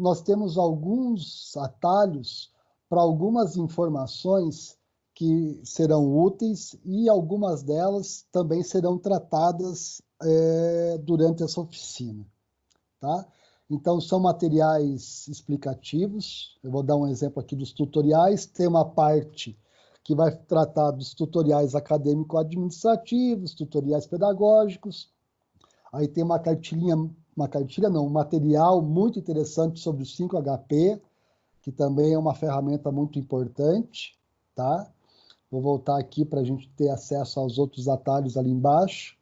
nós temos alguns atalhos para algumas informações que serão úteis e algumas delas também serão tratadas é, durante essa oficina. Tá? Então, são materiais explicativos. Eu vou dar um exemplo aqui dos tutoriais. Tem uma parte que vai tratar dos tutoriais acadêmico-administrativos, tutoriais pedagógicos. Aí tem uma cartilhinha, uma cartilha não, um material muito interessante sobre o 5HP, que também é uma ferramenta muito importante, tá? Vou voltar aqui para a gente ter acesso aos outros atalhos ali embaixo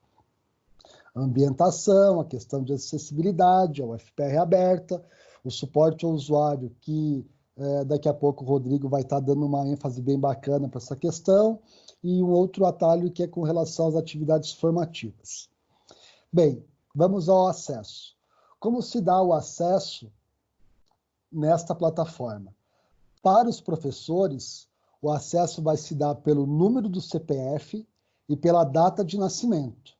ambientação, a questão de acessibilidade, a UFPR aberta, o suporte ao usuário, que é, daqui a pouco o Rodrigo vai estar dando uma ênfase bem bacana para essa questão, e um outro atalho que é com relação às atividades formativas. Bem, vamos ao acesso. Como se dá o acesso nesta plataforma? Para os professores, o acesso vai se dar pelo número do CPF e pela data de nascimento.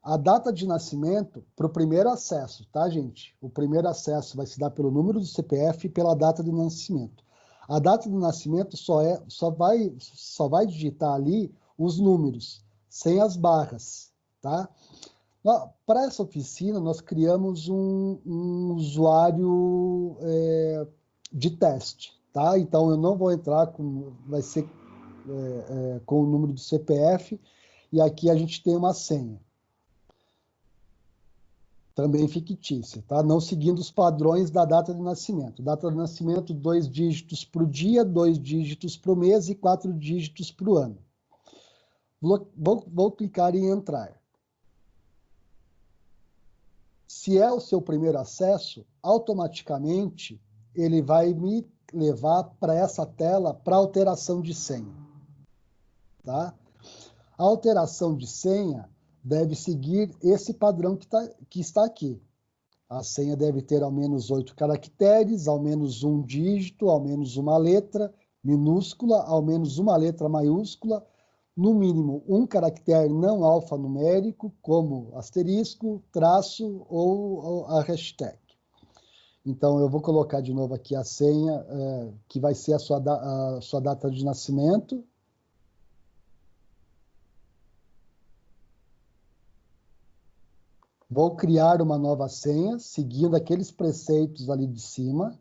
A data de nascimento para o primeiro acesso, tá, gente? O primeiro acesso vai se dar pelo número do CPF e pela data de nascimento. A data de nascimento só, é, só, vai, só vai digitar ali os números, sem as barras, tá? Para essa oficina, nós criamos um, um usuário é, de teste, tá? Então, eu não vou entrar com... Vai ser é, é, com o número do CPF e aqui a gente tem uma senha também fictícia, tá? não seguindo os padrões da data de nascimento. Data de nascimento, dois dígitos para o dia, dois dígitos para o mês e quatro dígitos para o ano. Vou, vou, clicar em entrar. Se é o seu primeiro acesso, automaticamente ele vai me levar para essa tela para alteração de senha. Tá? A alteração de senha deve seguir esse padrão que, tá, que está aqui. A senha deve ter ao menos oito caracteres, ao menos um dígito, ao menos uma letra minúscula, ao menos uma letra maiúscula, no mínimo um caractere não alfanumérico, como asterisco, traço ou, ou a hashtag. Então, eu vou colocar de novo aqui a senha, é, que vai ser a sua, a sua data de nascimento, Vou criar uma nova senha, seguindo aqueles preceitos ali de cima.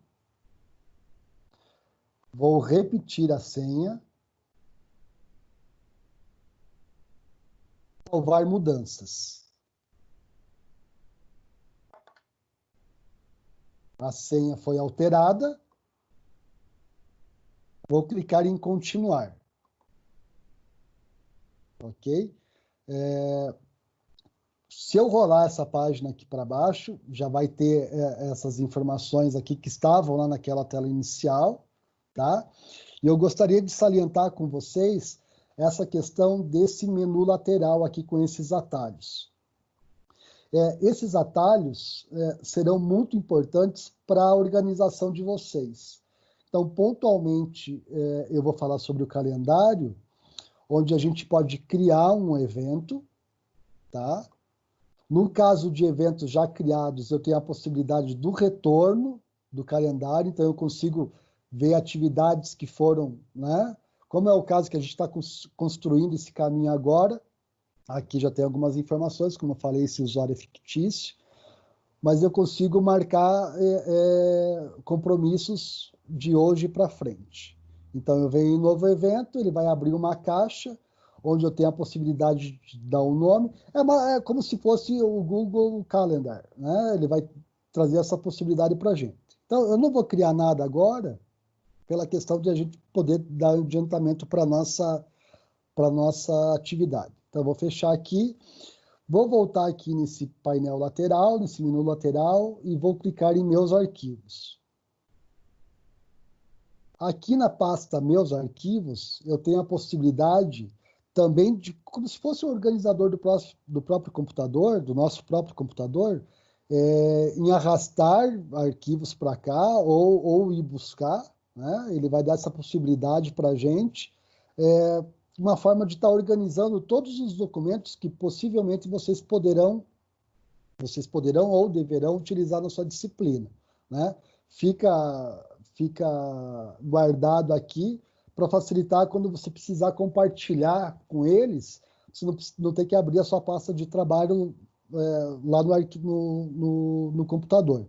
Vou repetir a senha. Salvar mudanças. A senha foi alterada. Vou clicar em continuar. Ok? É, se eu rolar essa página aqui para baixo, já vai ter é, essas informações aqui que estavam lá naquela tela inicial, tá? E eu gostaria de salientar com vocês essa questão desse menu lateral aqui com esses atalhos. É, esses atalhos é, serão muito importantes para a organização de vocês. Então, pontualmente, é, eu vou falar sobre o calendário, onde a gente pode criar um evento, tá? No caso de eventos já criados, eu tenho a possibilidade do retorno do calendário, então eu consigo ver atividades que foram, né? Como é o caso que a gente está construindo esse caminho agora, aqui já tem algumas informações, como eu falei, esse usuário é fictício, mas eu consigo marcar é, é, compromissos de hoje para frente. Então, eu venho em um novo evento, ele vai abrir uma caixa, onde eu tenho a possibilidade de dar um nome. É, uma, é como se fosse o Google Calendar, né? Ele vai trazer essa possibilidade para a gente. Então, eu não vou criar nada agora, pela questão de a gente poder dar adiantamento para a nossa, nossa atividade. Então, eu vou fechar aqui, vou voltar aqui nesse painel lateral, nesse menu lateral, e vou clicar em Meus Arquivos. Aqui na pasta Meus Arquivos, eu tenho a possibilidade também de, como se fosse o um organizador do, próximo, do próprio computador, do nosso próprio computador, é, em arrastar arquivos para cá ou, ou ir buscar, né? ele vai dar essa possibilidade para a gente, é, uma forma de estar tá organizando todos os documentos que possivelmente vocês poderão, vocês poderão ou deverão utilizar na sua disciplina. Né? fica, fica guardado aqui para facilitar quando você precisar compartilhar com eles, você não, não tem que abrir a sua pasta de trabalho é, lá no, no, no, no computador.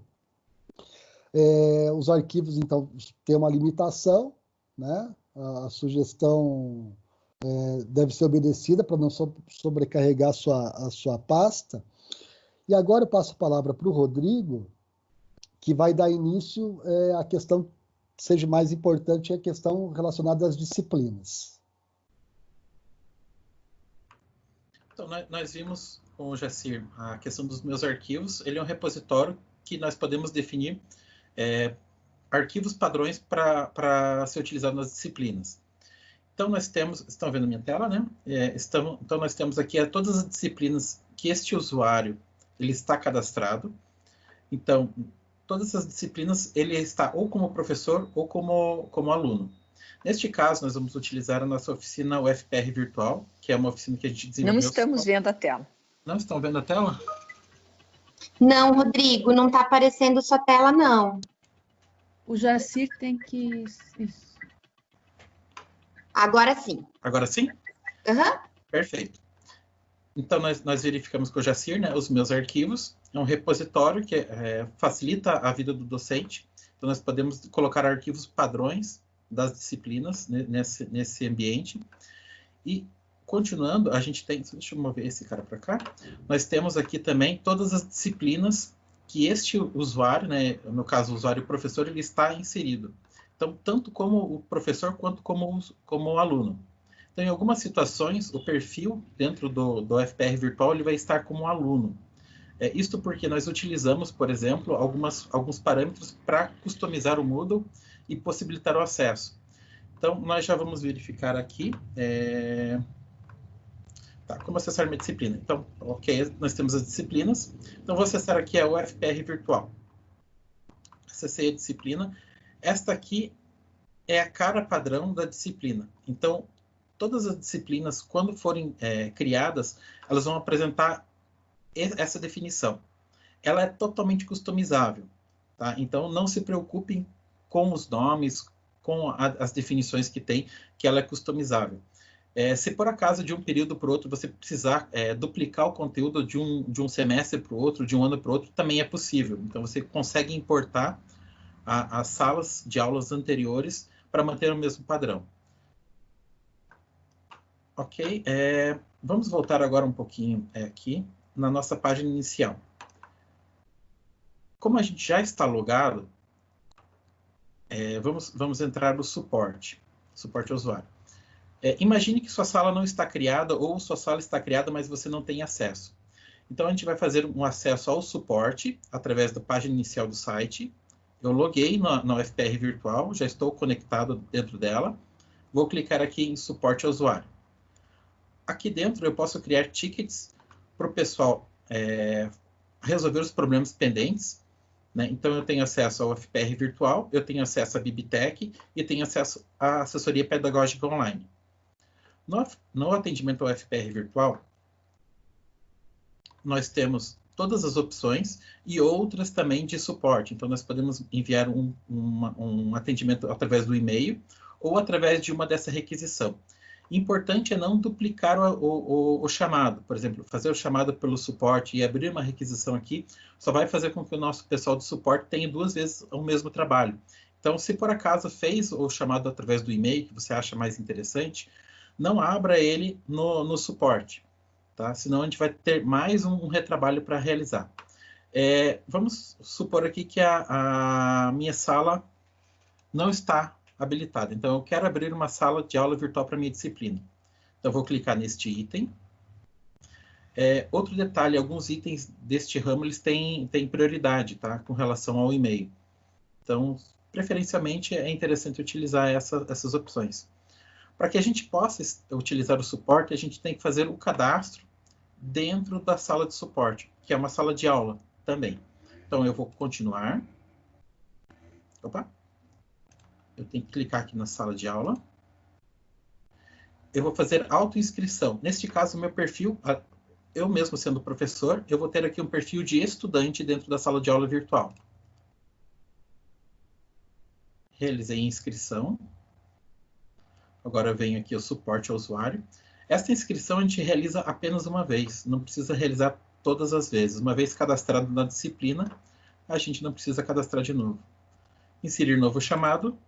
É, os arquivos, então, têm uma limitação, né? A, sugestão é, deve ser obedecida para não so, sobrecarregar a sua, a sua pasta. E agora eu passo a palavra para o Rodrigo, que vai dar início é, à questão que seja mais importante, a questão relacionada às disciplinas. Então, nós vimos com o Jacir a questão dos meus arquivos. Ele é um repositório que nós podemos definir é, arquivos padrões para ser utilizado nas disciplinas. Então, nós temos, estão vendo minha tela, né? É, estamos, então, nós temos aqui é, todas as disciplinas que este usuário ele está cadastrado. Então, todas essas disciplinas ele está ou como professor ou como, como aluno. Neste caso, nós vamos utilizar a nossa oficina UFPR Virtual, que é uma oficina que a gente desenvolveu. Não estamos vendo a tela. Não estão vendo a tela? Não, Rodrigo, não está aparecendo sua tela, não. O Jacir tem que... Isso. Agora sim. Agora sim? Uhum. Perfeito. Então, nós, nós, verificamos com o Jacir né, os meus arquivos. É um repositório que é, facilita a vida do docente. Então, nós podemos colocar arquivos padrões das disciplinas né, nesse, nesse ambiente. E, continuando, a gente tem... Deixa eu mover esse cara para cá. Nós temos aqui também todas as disciplinas que este usuário, né, no caso, o usuário e professor, ele está inserido. Então, tanto como o professor quanto como, como o aluno. Então, em algumas situações, o perfil dentro do, do FPR virtual ele vai estar como aluno. É, isto porque nós utilizamos, por exemplo, algumas, alguns parâmetros para customizar o Moodle e possibilitar o acesso. Então, nós já vamos verificar aqui é... tá, como acessar minha disciplina. Então, ok, nós temos as disciplinas. Então, vou acessar aqui a UFPR virtual. Acessei a disciplina. Esta aqui é a cara padrão da disciplina. Então, todas as disciplinas, quando forem é, criadas, elas vão apresentar essa definição. Ela é totalmente customizável, tá? Então, não se preocupem com os nomes, com a, as definições que tem, que ela é customizável. É, se por acaso de um período para o outro você precisar é, duplicar o conteúdo de um, de um semestre para o outro, de um ano para o outro, também é possível. Então você consegue importar a, as salas de aulas anteriores para manter o mesmo padrão. Ok, é, vamos voltar agora um pouquinho é, aqui na nossa página inicial. Como a gente já está logado, é, vamos, vamos entrar no suporte, suporte ao usuário. É, imagine que sua sala não está criada ou sua sala está criada, mas você não tem acesso. Então, a gente vai fazer um acesso ao suporte através da página inicial do site. Eu loguei na, na UFPR virtual, já estou conectado dentro dela. Vou clicar aqui em suporte ao usuário aqui dentro eu posso criar tickets para o pessoal é, resolver os problemas pendentes. Né? Então, eu tenho acesso ao FPR virtual, eu tenho acesso à Bibitec e tenho acesso à assessoria pedagógica online. No, atendimento ao FPR virtual, nós temos todas as opções e outras também de suporte. Então, nós podemos enviar um, uma, um atendimento através do e-mail ou através de uma dessa requisição. Importante é não duplicar o, o, o, chamado. Por exemplo, fazer o chamado pelo suporte e abrir uma requisição aqui só vai fazer com que o nosso pessoal de suporte tenha duas vezes o mesmo trabalho. Então, se por acaso fez o chamado através do e-mail, que você acha mais interessante, não abra ele no, no suporte, tá? Senão a gente vai ter mais um, um retrabalho para realizar. É, vamos supor aqui que a, a minha sala não está habilitada. Então, eu quero abrir uma sala de aula virtual para minha disciplina. Então, vou clicar neste item. É, outro detalhe, alguns itens deste ramo, eles têm, têm prioridade, tá? Com relação ao e-mail. Então, preferencialmente, é interessante utilizar essa, essas opções. Para que a gente possa utilizar o suporte, a gente tem que fazer o cadastro dentro da sala de suporte, que é uma sala de aula também. Então, eu vou continuar. Opa eu tenho que clicar aqui na sala de aula. Eu vou fazer autoinscrição. Neste caso, meu perfil, eu mesmo sendo professor, eu vou ter aqui um perfil de estudante dentro da sala de aula virtual. realizei a inscrição. Agora venho aqui o suporte ao usuário. Esta inscrição a gente realiza apenas uma vez, não precisa realizar todas as vezes. Uma vez cadastrado na disciplina, a gente não precisa cadastrar de novo. Inserir novo chamado.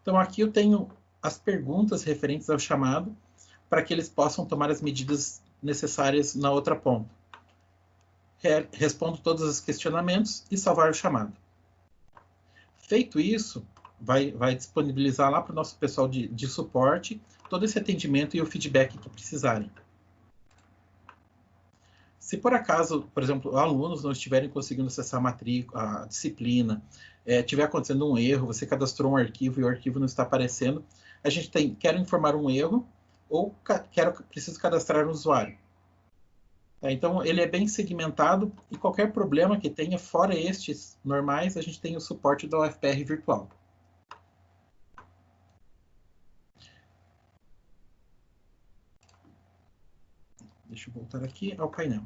Então aqui eu tenho as perguntas referentes ao chamado para que eles possam tomar as medidas necessárias na outra ponta. Respondo todos os questionamentos e salvar o chamado. Feito isso, vai, vai disponibilizar lá para o nosso pessoal de, de suporte todo esse atendimento e o feedback que precisarem. Se por acaso, por exemplo, alunos não estiverem conseguindo acessar a matrícula, a disciplina, é, tiver acontecendo um erro, você cadastrou um arquivo e o arquivo não está aparecendo, a gente tem, quer informar um erro ou quero, preciso cadastrar um usuário. É, então, ele é bem segmentado e qualquer problema que tenha, fora estes normais, a gente tem o suporte da UFPR virtual. Deixa eu voltar aqui ao painel.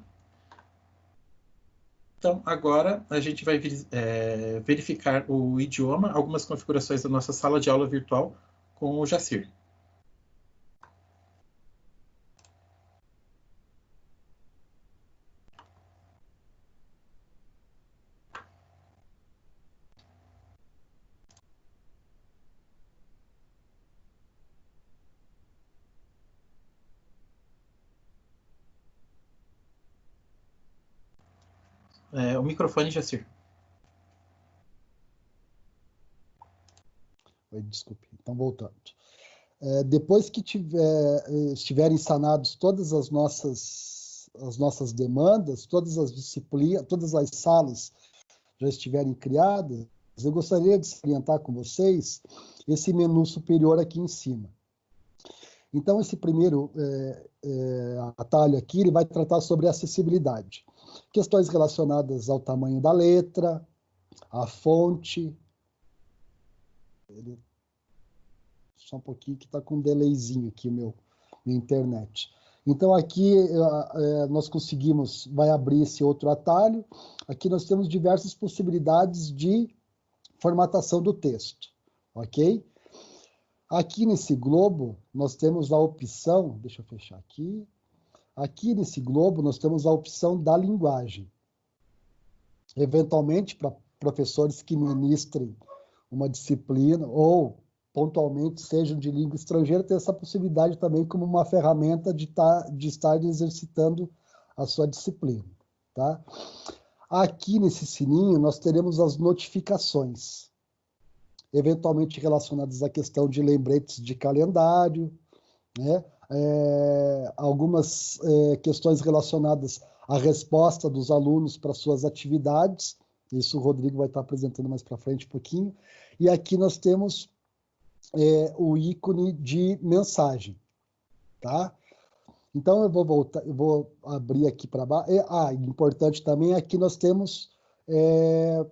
Então, agora a gente vai é, verificar o idioma, algumas configurações da nossa sala de aula virtual com o Jacir. É, o microfone, Jacir. Oi, desculpe. Então, voltando. É, depois que tiver, estiverem sanados todas as nossas, as nossas demandas, todas as disciplinas, todas as salas já estiverem criadas, eu gostaria de salientar com vocês esse menu superior aqui em cima. Então, esse primeiro é, é, atalho aqui, ele vai tratar sobre acessibilidade questões relacionadas ao tamanho da letra, à fonte. Ele... Só um pouquinho que está com um delayzinho aqui, meu, minha internet. Então, aqui é, nós conseguimos, vai abrir esse outro atalho. Aqui nós temos diversas possibilidades de formatação do texto, ok? Aqui nesse globo, nós temos a opção, deixa eu fechar aqui, Aqui nesse globo, nós temos a opção da linguagem. Eventualmente, para professores que ministrem uma disciplina ou pontualmente sejam de língua estrangeira, tem essa possibilidade também como uma ferramenta de, tá, de estar exercitando a sua disciplina. Tá? Aqui nesse sininho, nós teremos as notificações, eventualmente relacionadas à questão de lembretes de calendário, né? É, algumas é, questões relacionadas à resposta dos alunos para suas atividades. Isso o Rodrigo vai estar apresentando mais para frente um pouquinho. E aqui nós temos é, o ícone de mensagem, tá? Então eu vou voltar, eu vou abrir aqui para baixo. Ah, importante também aqui nós temos é,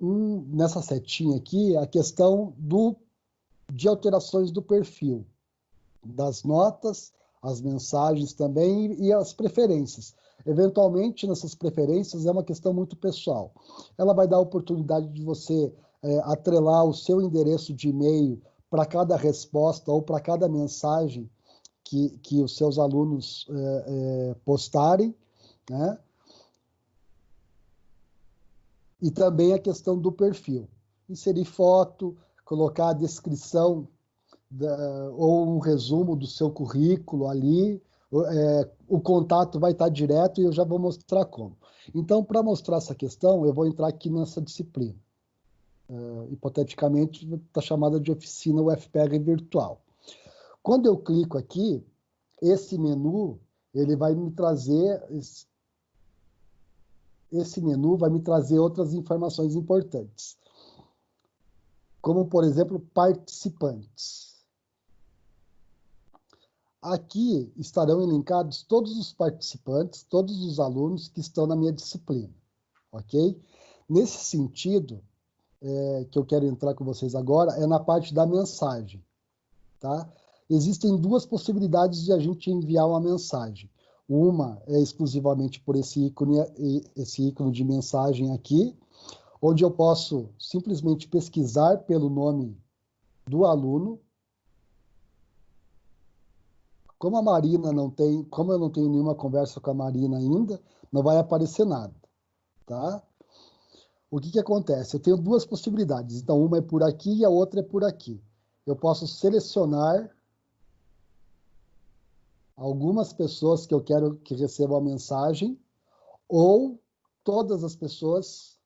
um, nessa setinha aqui a questão do de alterações do perfil das notas, as mensagens também e as preferências. Eventualmente, nessas preferências é uma questão muito pessoal. Ela vai dar a oportunidade de você é, atrelar o seu endereço de e-mail para cada resposta ou para cada mensagem que, que os seus alunos é, é, postarem, né? E também a questão do perfil. Inserir foto, colocar a descrição da, ou um resumo do seu currículo ali. É, o contato vai estar direto e eu já vou mostrar como. Então, para mostrar essa questão, eu vou entrar aqui nessa disciplina. É, hipoteticamente, está chamada de oficina UFPR virtual. Quando eu clico aqui, esse menu, ele vai me trazer esse menu vai me trazer outras informações importantes, como, por exemplo, participantes. Aqui estarão elencados todos os participantes, todos os alunos que estão na minha disciplina, ok? Nesse sentido, é, que eu quero entrar com vocês agora, é na parte da mensagem, tá? Existem duas possibilidades de a gente enviar uma mensagem. Uma é exclusivamente por esse ícone, esse ícone de mensagem aqui. onde eu posso simplesmente pesquisar pelo nome do aluno. Como a Marina não tem, como eu não tenho nenhuma conversa com a Marina ainda, não vai aparecer nada, tá? O que que acontece? Eu tenho duas possibilidades. Então, uma é por aqui e a outra é por aqui. Eu posso selecionar algumas pessoas que eu quero que recebam a mensagem ou todas as pessoas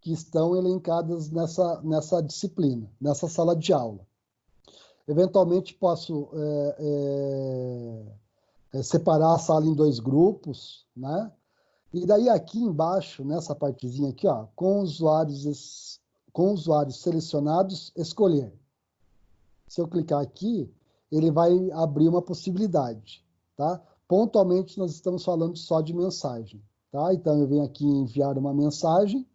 que estão elencadas nessa, nessa disciplina, nessa sala de aula. Eventualmente, posso é, é, é, separar a sala em dois grupos, né? E daí aqui embaixo, nessa partezinha aqui, ó, com usuários, com usuários selecionados, escolher. Se eu clicar aqui, ele vai abrir uma possibilidade, tá? Pontualmente, nós estamos falando só de mensagem, tá? Então, eu venho aqui em enviar uma mensagem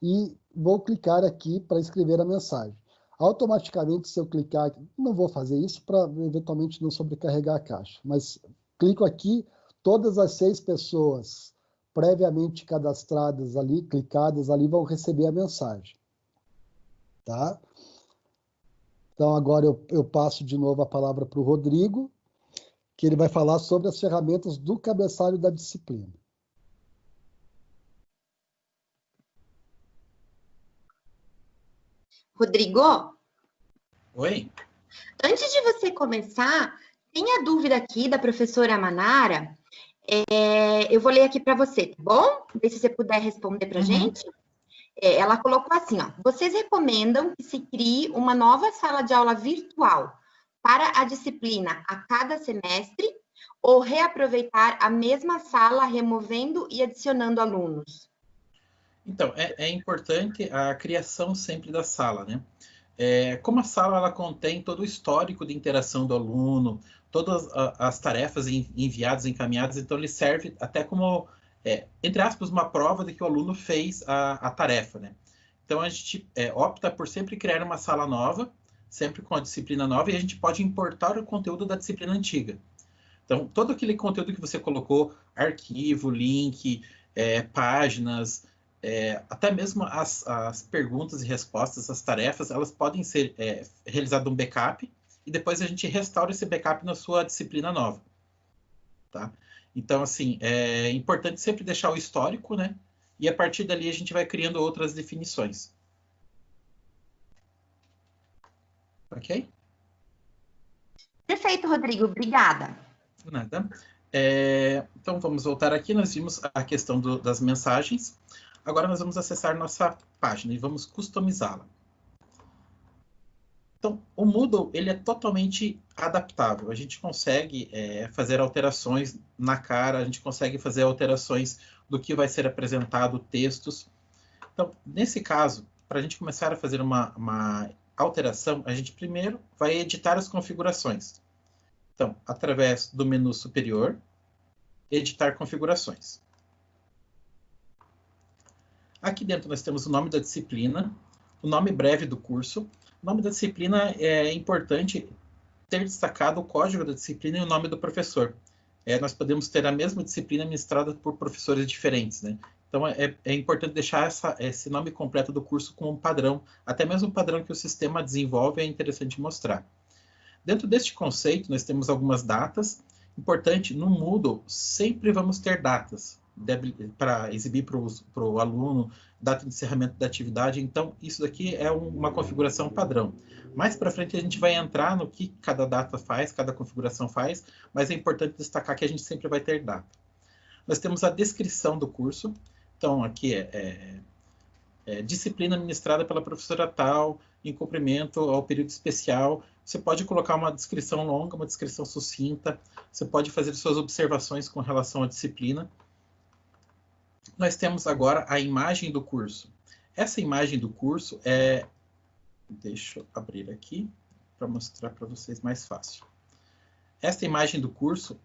e vou clicar aqui para escrever a mensagem. Automaticamente, se eu clicar, não vou fazer isso para eventualmente não sobrecarregar a caixa, mas clico aqui, todas as seis pessoas previamente cadastradas ali, clicadas ali, vão receber a mensagem. Tá? Então, agora eu, eu passo de novo a palavra para o Rodrigo, que ele vai falar sobre as ferramentas do cabeçalho da disciplina. Rodrigo? Oi. Antes de você começar, tem a dúvida aqui da professora Manara. É, eu vou ler aqui para você, tá bom? Ver se você puder responder para a uhum. gente. É, ela colocou assim, ó, vocês recomendam que se crie uma nova sala de aula virtual para a disciplina a cada semestre ou reaproveitar a mesma sala removendo e adicionando alunos? Então, é, é importante a criação sempre da sala, né? É, como a sala ela contém todo o histórico de interação do aluno, todas as tarefas enviadas, encaminhadas, então ele serve até como é, entre aspas, uma prova de que o aluno fez a, a tarefa, né? Então, a gente é, opta por sempre criar uma sala nova, sempre com a disciplina nova, e a gente pode importar o conteúdo da disciplina antiga. Então, todo aquele conteúdo que você colocou, arquivo, link, é, páginas, é, até mesmo as, as, perguntas e respostas, as tarefas, elas podem ser é, realizado um backup, e depois a gente restaura esse backup na sua disciplina nova. Tá? Então, assim, é importante sempre deixar o histórico, né? E a partir dali a gente vai criando outras definições. Ok? Perfeito, Rodrigo. Obrigada. Nada. É, então, vamos voltar aqui. Nós vimos a questão do, das mensagens. Agora nós vamos acessar nossa página e vamos customizá-la. Então, o Moodle ele é totalmente adaptável. A gente consegue é, fazer alterações na cara, a gente consegue fazer alterações do que vai ser apresentado, textos. Então, nesse caso, para a gente começar a fazer uma, uma alteração, a gente primeiro vai editar as configurações. Então, através do menu superior, editar configurações. Aqui dentro nós temos o nome da disciplina, o nome breve do curso, o nome da disciplina é importante ter destacado o código da disciplina e o nome do professor. É, nós podemos ter a mesma disciplina ministrada por professores diferentes, né? Então, é, é importante deixar essa, esse nome completo do curso como um padrão, até mesmo um padrão que o sistema desenvolve, é interessante mostrar. Dentro deste conceito, nós temos algumas datas. Importante, no Moodle, sempre vamos ter datas para exibir para o aluno, data de encerramento da atividade. Então, isso daqui é um, uma configuração padrão. Mais para frente, a gente vai entrar no que cada data faz, cada configuração faz, mas é importante destacar que a gente sempre vai ter data. Nós temos a descrição do curso. Então, aqui é, é, é disciplina administrada pela professora tal, em cumprimento ao período especial. Você pode colocar uma descrição longa, uma descrição sucinta. Você pode fazer suas observações com relação à disciplina nós temos agora a imagem do curso. Essa imagem do curso é... Deixa eu abrir aqui para mostrar para vocês mais fácil. Esta imagem do curso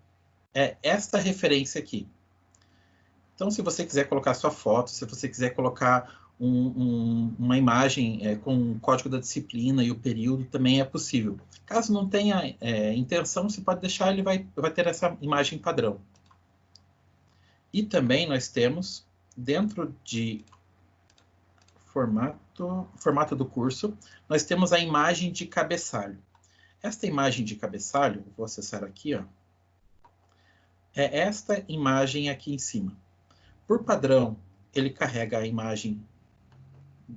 é esta referência aqui. Então, se você quiser colocar sua foto, se você quiser colocar um, um, uma imagem é, com o código da disciplina e o período, também é possível. Caso não tenha é, intenção, você pode deixar, ele vai, vai ter essa imagem padrão. E também nós temos dentro de formato, formato do curso, nós temos a imagem de cabeçalho. Esta imagem de cabeçalho, vou acessar aqui, ó, é esta imagem aqui em cima. Por padrão, ele carrega a imagem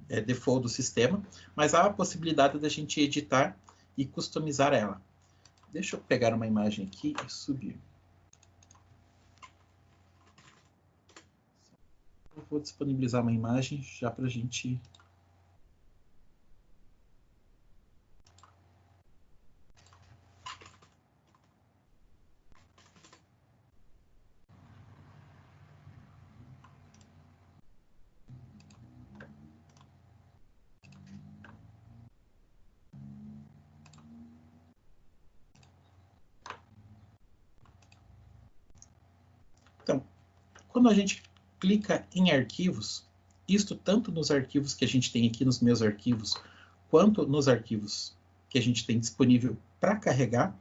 é, default do sistema, mas há a possibilidade da gente editar e customizar ela. Deixa eu pegar uma imagem aqui e subir. Vou disponibilizar uma imagem já para a gente Quando a gente clica em arquivos, isto tanto nos arquivos que a gente tem aqui nos meus arquivos, quanto nos arquivos que a gente tem disponível para carregar,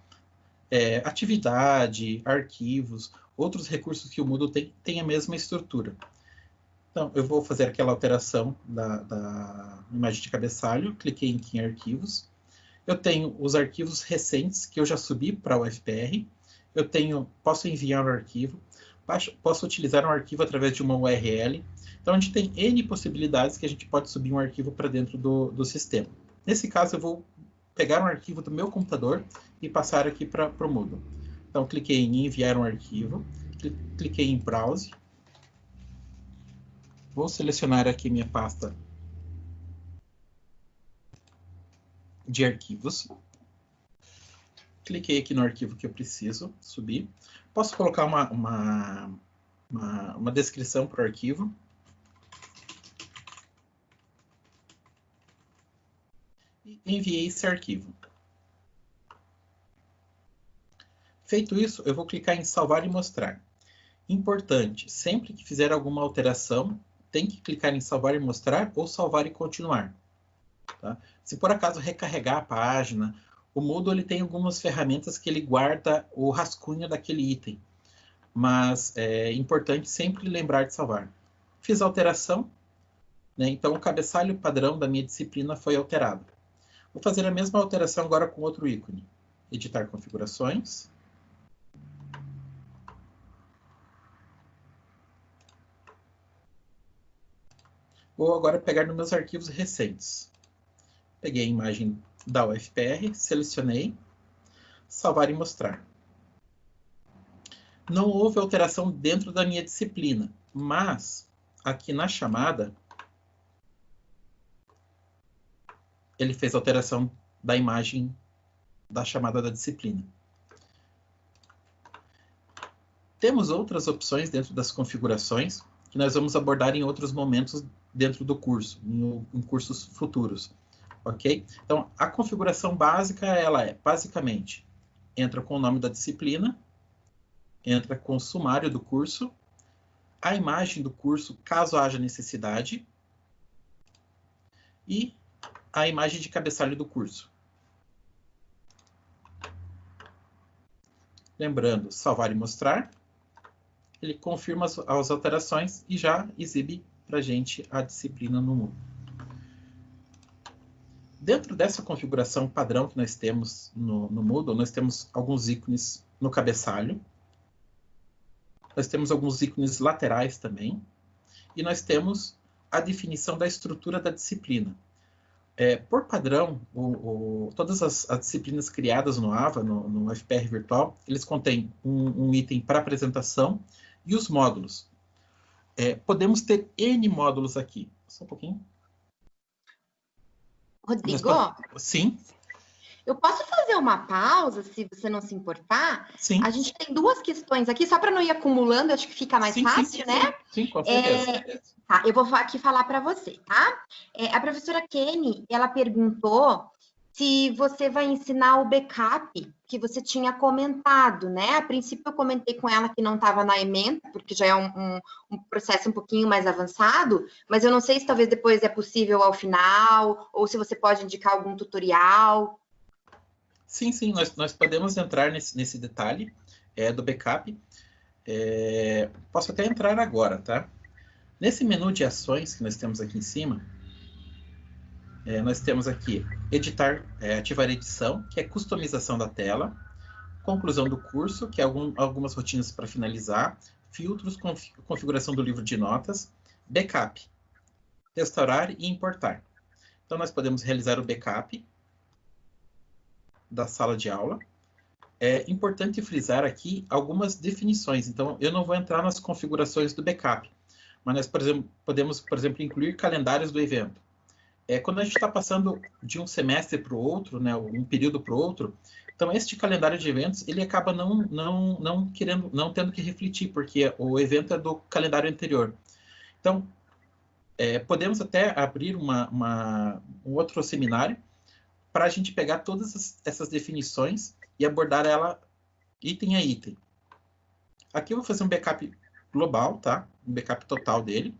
é, atividade, arquivos, outros recursos que o Moodle tem, tem a mesma estrutura. Então, eu vou fazer aquela alteração da, da imagem de cabeçalho, cliquei em, arquivos. Eu tenho os arquivos recentes que eu já subi para o FPR. Eu tenho, posso enviar o arquivo posso utilizar um arquivo através de uma URL. Então, a gente tem N possibilidades que a gente pode subir um arquivo para dentro do, do sistema. Nesse caso, eu vou pegar um arquivo do meu computador e passar aqui para o Moodle. Então, cliquei em enviar um arquivo, cliquei em browse. Vou selecionar aqui minha pasta de arquivos. Cliquei aqui no arquivo que eu preciso subir. Posso colocar uma, uma, uma, uma descrição para o arquivo. E enviei esse arquivo. Feito isso, eu vou clicar em salvar e mostrar. Importante, sempre que fizer alguma alteração, tem que clicar em salvar e mostrar ou salvar e continuar. Tá? Se por acaso recarregar a página o Moodle ele tem algumas ferramentas que ele guarda o rascunho daquele item, mas é importante sempre lembrar de salvar. Fiz a alteração, né? então o cabeçalho padrão da minha disciplina foi alterado. Vou fazer a mesma alteração agora com outro ícone. Editar configurações. Vou agora pegar nos meus arquivos recentes. Peguei a imagem da UFPR, selecionei, salvar e mostrar. Não houve alteração dentro da minha disciplina, mas aqui na chamada, ele fez alteração da imagem da chamada da disciplina. Temos outras opções dentro das configurações que nós vamos abordar em outros momentos dentro do curso, em, em cursos futuros ok? Então, a configuração básica, ela é, basicamente, entra com o nome da disciplina, entra com o sumário do curso, a imagem do curso, caso haja necessidade, e a imagem de cabeçalho do curso. Lembrando, salvar e mostrar. Ele confirma as, alterações e já exibe para a gente a disciplina no Moodle. Dentro dessa configuração padrão que nós temos no, no Moodle, nós temos alguns ícones no cabeçalho. Nós temos alguns ícones laterais também. E nós temos a definição da estrutura da disciplina. É, por padrão, o, o, todas as, as, disciplinas criadas no AVA, no, no FPR virtual, eles contêm um, um item para apresentação e os módulos. É, podemos ter N módulos aqui. Só um pouquinho. Rodrigo? Sim. Eu posso fazer uma pausa, se você não se importar? Sim. A gente tem duas questões aqui, só para não ir acumulando, acho que fica mais sim, fácil, sim, né? Sim, com certeza. É, tá, eu vou aqui falar para você, tá? É, a professora Kenny, ela perguntou se você vai ensinar o backup que você tinha comentado, né? A princípio eu comentei com ela que não estava na emenda, porque já é um, um, um, processo um pouquinho mais avançado, mas eu não sei se talvez depois é possível ao final, ou se você pode indicar algum tutorial. Sim, sim, nós, nós podemos entrar nesse, nesse detalhe é, do backup. É, posso até entrar agora, tá? Nesse menu de ações que nós temos aqui em cima, é, nós temos aqui editar, é, ativar edição, que é customização da tela, conclusão do curso, que é algum, algumas rotinas para finalizar, filtros, conf, configuração do livro de notas, backup, restaurar e importar. Então, nós podemos realizar o backup da sala de aula. É importante frisar aqui algumas definições. Então, eu não vou entrar nas configurações do backup, mas nós, por exemplo, podemos, por exemplo, incluir calendários do evento é, quando a gente está passando de um semestre para o outro, né, um período para o outro, então este calendário de eventos ele acaba não, não, não querendo, não tendo que refletir, porque o evento é do calendário anterior. Então, é, podemos até abrir uma, uma, um outro seminário para a gente pegar todas essas definições e abordar ela item a item. Aqui eu vou fazer um backup global, tá? Um backup total dele.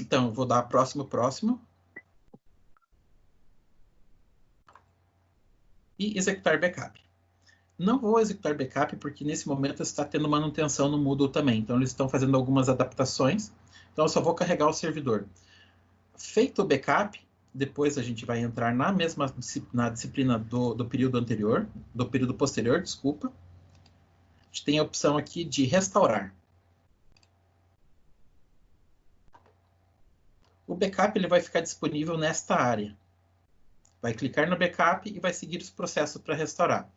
Então, eu vou dar próximo, próximo, e executar backup. Não vou executar backup porque nesse momento está tendo manutenção no Moodle também, então eles estão fazendo algumas adaptações, então eu só vou carregar o servidor. Feito o backup, depois a gente vai entrar na mesma na disciplina do, do período anterior, do período posterior, desculpa. A gente tem a opção aqui de restaurar. O backup ele vai ficar disponível nesta área. Vai clicar no backup e vai seguir os processos para restaurar.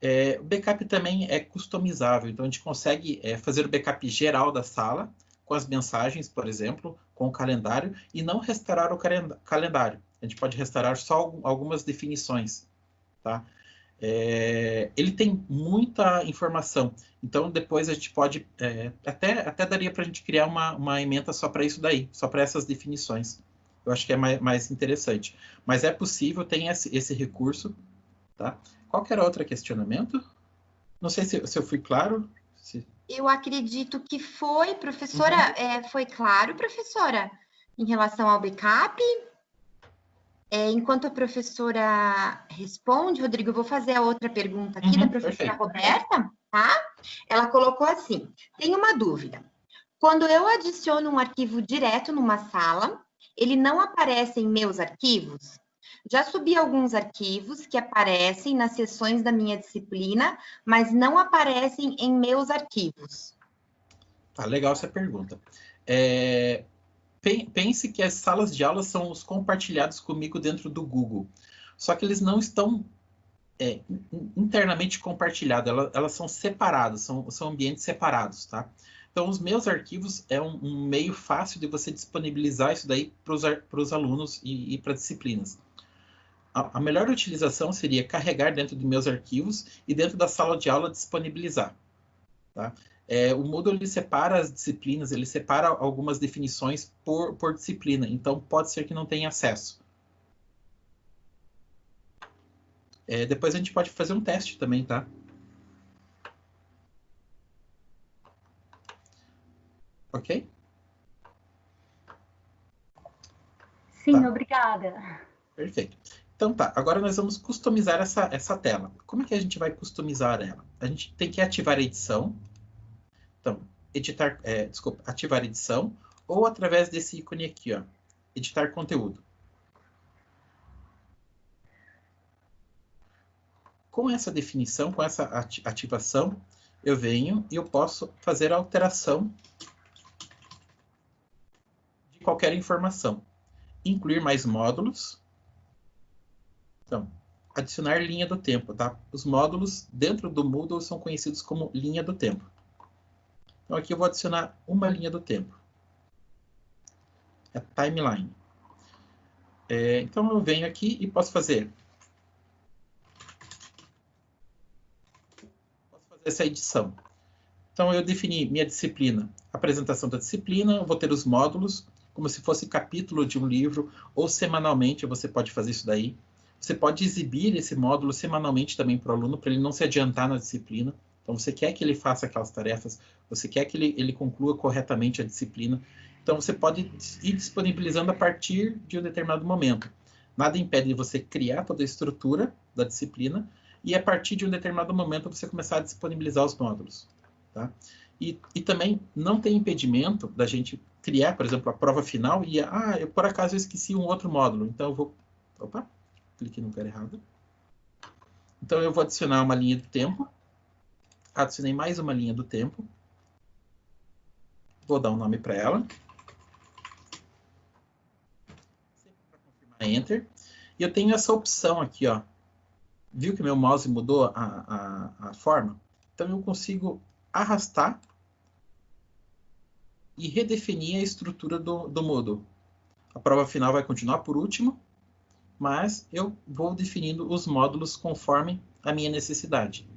É, o backup também é customizável, então a gente consegue é, fazer o backup geral da sala, com as mensagens, por exemplo, com o calendário, e não restaurar o calendário. A gente pode restaurar só algumas definições. Tá? É, ele tem muita informação, então depois a gente pode, é, até, até daria para a gente criar uma, uma emenda só para isso daí, só para essas definições eu acho que é mais, mais interessante. Mas é possível, tem esse, esse recurso, tá? Qualquer outro questionamento? Não sei se, se eu fui claro. Se... Eu acredito que foi, professora, uhum. é, foi claro, professora, em relação ao backup. É, enquanto a professora responde, Rodrigo, eu vou fazer a outra pergunta aqui uhum, da professora perfeito. Roberta, tá? Ela colocou assim: tem uma dúvida. Quando eu adiciono um arquivo direto numa sala, ele não aparece em meus arquivos? Já subi alguns arquivos que aparecem nas sessões da minha disciplina, mas não aparecem em meus arquivos. Tá legal essa pergunta. É, pense que as salas de aula são os compartilhados comigo dentro do Google. Só que eles não estão é, internamente compartilhados, elas, elas, são separadas, são, são ambientes separados, tá? Então, os meus arquivos é um, um meio fácil de você disponibilizar isso daí para os alunos e, e para disciplinas. A, a, melhor utilização seria carregar dentro de meus arquivos e dentro da sala de aula disponibilizar. Tá? É, o Moodle ele separa as disciplinas, ele separa algumas definições por, por disciplina, então pode ser que não tenha acesso. É, depois a gente pode fazer um teste também, tá? Ok? Sim, tá. obrigada. Perfeito. Então tá, agora nós vamos customizar essa, essa tela. Como é que a gente vai customizar ela? A gente tem que ativar a edição. Então, editar, é, desculpa, ativar a edição, ou através desse ícone aqui, ó, editar conteúdo. Com essa definição, com essa ativação, eu venho e eu posso fazer a alteração qualquer informação. Incluir mais módulos. Então, adicionar linha do tempo, tá? Os módulos dentro do Moodle são conhecidos como linha do tempo. Então, aqui eu vou adicionar uma linha do tempo. É timeline. É, então, eu venho aqui e posso fazer... Posso fazer essa edição. Então, eu defini minha disciplina, apresentação da disciplina, vou ter os módulos, como se fosse capítulo de um livro, ou semanalmente você pode fazer isso daí. Você pode exibir esse módulo semanalmente também para o aluno, para ele não se adiantar na disciplina. Então, você quer que ele faça aquelas tarefas, você quer que ele, ele conclua corretamente a disciplina. Então, você pode ir disponibilizando a partir de um determinado momento. Nada impede de você criar toda a estrutura da disciplina e, a partir de um determinado momento, você começar a disponibilizar os módulos. Tá? E, e também não tem impedimento da gente criar, por exemplo, a prova final e, ah, eu por acaso eu esqueci um outro módulo, então eu vou, opa, cliquei no lugar errado. Então eu vou adicionar uma linha do tempo, adicionei mais uma linha do tempo, vou dar um nome para ela. Enter. E eu tenho essa opção aqui, ó. Viu que meu mouse mudou a, a, a forma? Então eu consigo arrastar e redefinir a estrutura do, do Moodle. A prova final vai continuar por último, mas eu vou definindo os módulos conforme a minha necessidade.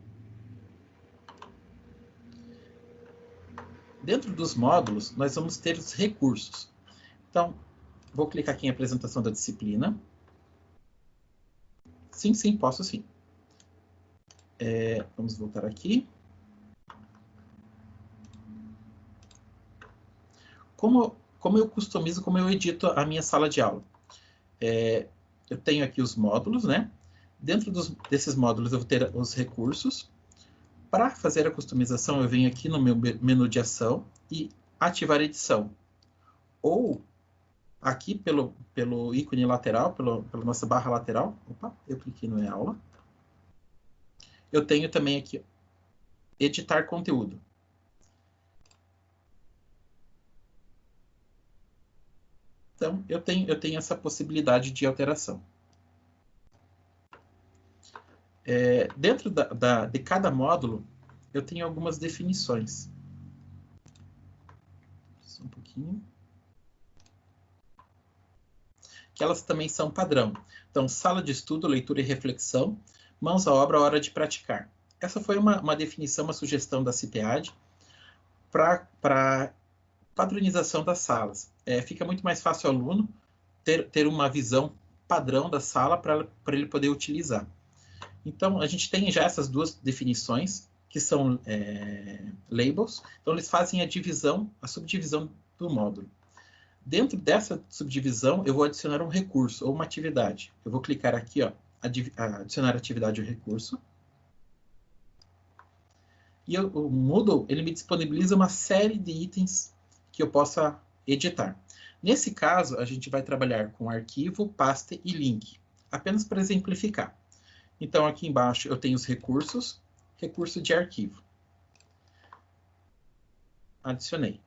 Dentro dos módulos, nós vamos ter os recursos. Então, vou clicar aqui em apresentação da disciplina. Sim, sim, posso sim. É, vamos voltar aqui. Como, como eu customizo, como eu edito a minha sala de aula? É, eu tenho aqui os módulos, né? Dentro dos, desses módulos eu vou ter os recursos. Para fazer a customização, eu venho aqui no meu menu de ação e ativar edição. Ou aqui pelo, pelo ícone lateral, pelo, pela nossa barra lateral, opa, eu cliquei no e-aula. Eu tenho também aqui editar conteúdo. Então, eu tenho, eu tenho essa possibilidade de alteração. É, dentro da, da, de cada módulo, eu tenho algumas definições. Só um pouquinho. Que elas também são padrão. Então, sala de estudo, leitura e reflexão, mãos à obra, hora de praticar. Essa foi uma, uma definição, uma sugestão da CIPEAD para padronização das salas. É, fica muito mais fácil ao aluno ter, ter uma visão padrão da sala para ele poder utilizar. Então, a gente tem já essas duas definições, que são é, labels. Então, eles fazem a divisão, a subdivisão do módulo. Dentro dessa subdivisão, eu vou adicionar um recurso ou uma atividade. Eu vou clicar aqui, ó, adicionar atividade ou recurso. E eu, o Moodle, ele me disponibiliza uma série de itens que eu possa editar. Nesse caso, a gente vai trabalhar com arquivo, pasta e link, apenas para exemplificar. Então, aqui embaixo eu tenho os recursos, recurso de arquivo. Adicionei.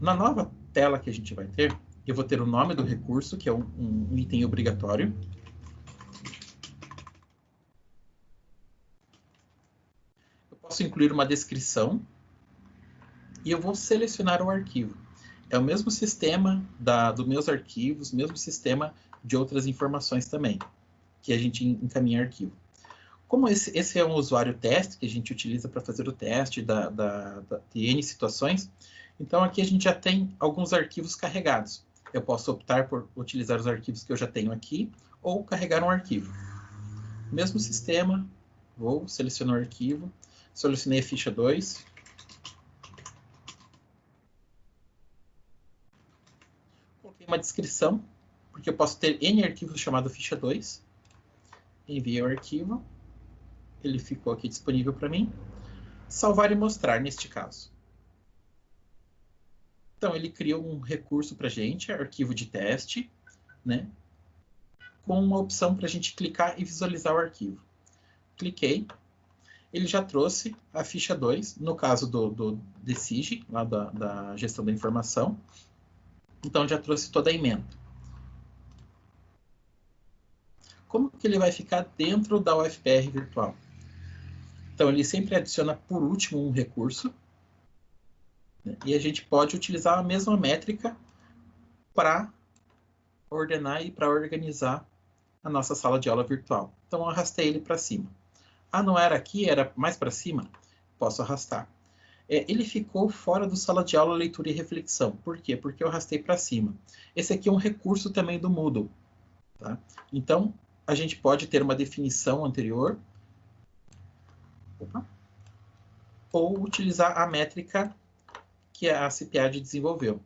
Na nova tela que a gente vai ter, eu vou ter o nome do recurso, que é um, um item obrigatório. Posso incluir uma descrição e eu vou selecionar o arquivo. É o mesmo sistema dos meus arquivos, mesmo sistema de outras informações também, que a gente encaminha arquivo. Como esse, esse é um usuário teste, que a gente utiliza para fazer o teste da, da, da, de N situações, então aqui a gente já tem alguns arquivos carregados. Eu posso optar por utilizar os arquivos que eu já tenho aqui, ou carregar um arquivo. Mesmo sistema, vou selecionar o arquivo, Selecionei a ficha 2. Coloquei uma descrição, porque eu posso ter N arquivos chamado ficha 2. Enviei o arquivo. Ele ficou aqui disponível para mim. Salvar e mostrar, neste caso. Então, ele criou um recurso para a gente, arquivo de teste, né? com uma opção para a gente clicar e visualizar o arquivo. Cliquei, ele já trouxe a ficha 2, no caso do, do DCIG, lá da, da gestão da informação. Então, já trouxe toda a emenda. Como que ele vai ficar dentro da UFPR virtual? Então, ele sempre adiciona por último um recurso. Né? E a gente pode utilizar a mesma métrica para ordenar e para organizar a nossa sala de aula virtual. Então, eu arrastei ele para cima. Ah, não era aqui, era mais para cima? Posso arrastar. É, ele ficou fora do sala de aula, leitura e reflexão. Por quê? Porque eu arrastei para cima. Esse aqui é um recurso também do Moodle. Tá? Então, a gente pode ter uma definição anterior. Opa. Ou utilizar a métrica que a CPAD desenvolveu.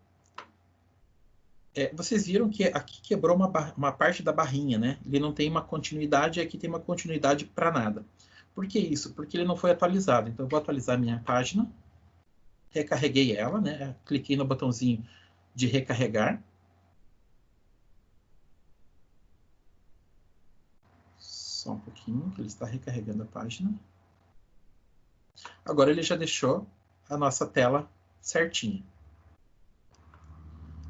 É, vocês viram que aqui quebrou uma, uma parte da barrinha, né? Ele não tem uma continuidade, aqui tem uma continuidade para nada. Por que isso? Porque ele não foi atualizado. Então, eu vou atualizar minha página. recarreguei ela, né? Cliquei no botãozinho de recarregar. Só um pouquinho, que ele está recarregando a página. Agora ele já deixou a nossa tela certinha.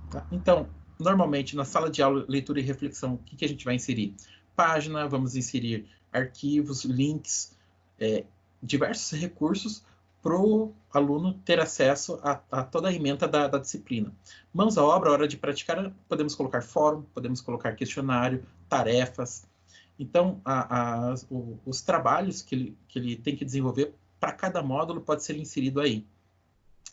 Tá? Então, normalmente na sala de aula, leitura e reflexão, o que, que a gente vai inserir? Página, vamos inserir arquivos, links, é, diversos recursos para o aluno ter acesso a, a toda a emenda da, da, disciplina. Mãos à obra, hora de praticar, podemos colocar fórum, podemos colocar questionário, tarefas. Então, a, a, o, os trabalhos que ele, que ele tem que desenvolver para cada módulo pode ser inserido aí.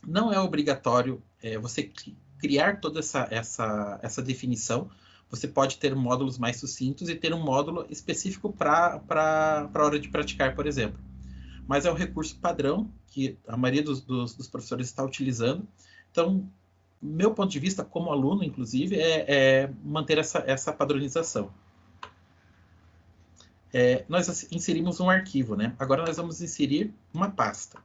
Não é obrigatório é, você criar toda essa, essa, essa definição. Você pode ter módulos mais sucintos e ter um módulo específico para a hora de praticar, por exemplo mas é um recurso padrão que a maioria dos, dos, dos professores está utilizando. Então, meu ponto de vista, como aluno, inclusive, é, é manter essa, essa padronização. É, nós inserimos um arquivo, né? Agora nós vamos inserir uma pasta.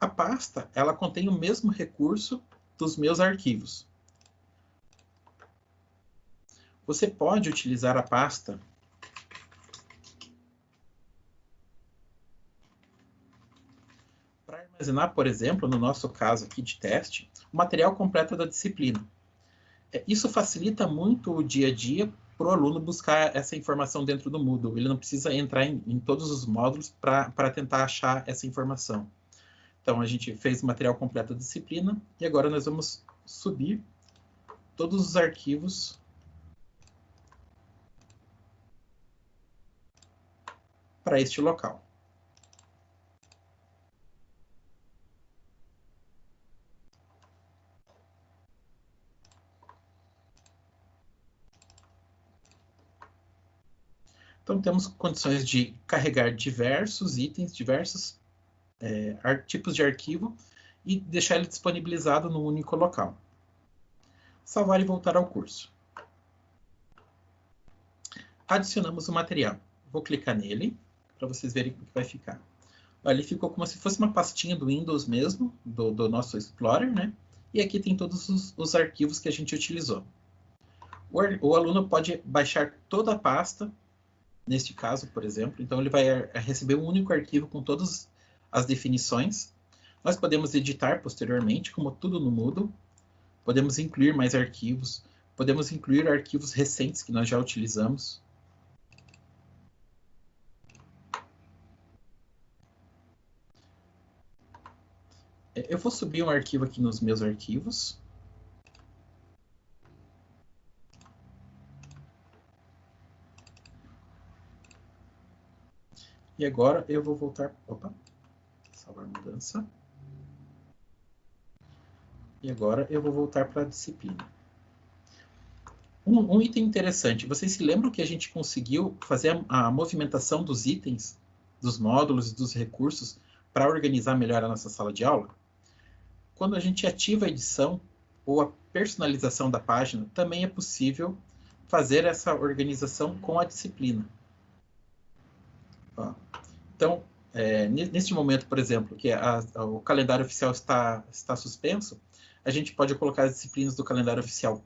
A pasta, ela contém o mesmo recurso dos meus arquivos. Você pode utilizar a pasta armazenar, por exemplo, no nosso caso aqui de teste, o material completo da disciplina. É, isso facilita muito o dia a dia para o aluno buscar essa informação dentro do Moodle. Ele não precisa entrar em, em todos os módulos para tentar achar essa informação. Então, a gente fez o material completo da disciplina e agora nós vamos subir todos os arquivos para este local. Então, temos condições de carregar diversos itens, diversos é, tipos de arquivo e deixar ele disponibilizado no único local. Salvar e voltar ao curso. Adicionamos o material. Vou clicar nele para vocês verem como que vai ficar. Ali ficou como se fosse uma pastinha do Windows mesmo, do, do nosso Explorer, né? E aqui tem todos os, os arquivos que a gente utilizou. O, o, aluno pode baixar toda a pasta neste caso, por exemplo. Então, ele vai receber um único arquivo com todas as definições. Nós podemos editar posteriormente, como tudo no Moodle. Podemos incluir mais arquivos. Podemos incluir arquivos recentes que nós já utilizamos. Eu vou subir um arquivo aqui nos meus arquivos. E agora eu vou voltar. Opa! Salvar mudança. E agora eu vou voltar para a disciplina. Um, um, item interessante. Vocês se lembram que a gente conseguiu fazer a, a movimentação dos itens, dos módulos e dos recursos para organizar melhor a nossa sala de aula? Quando a gente ativa a edição ou a personalização da página, também é possível fazer essa organização com a disciplina. Então, é, neste momento, por exemplo, que a, a, o calendário oficial está, está suspenso, a gente pode colocar as disciplinas do calendário oficial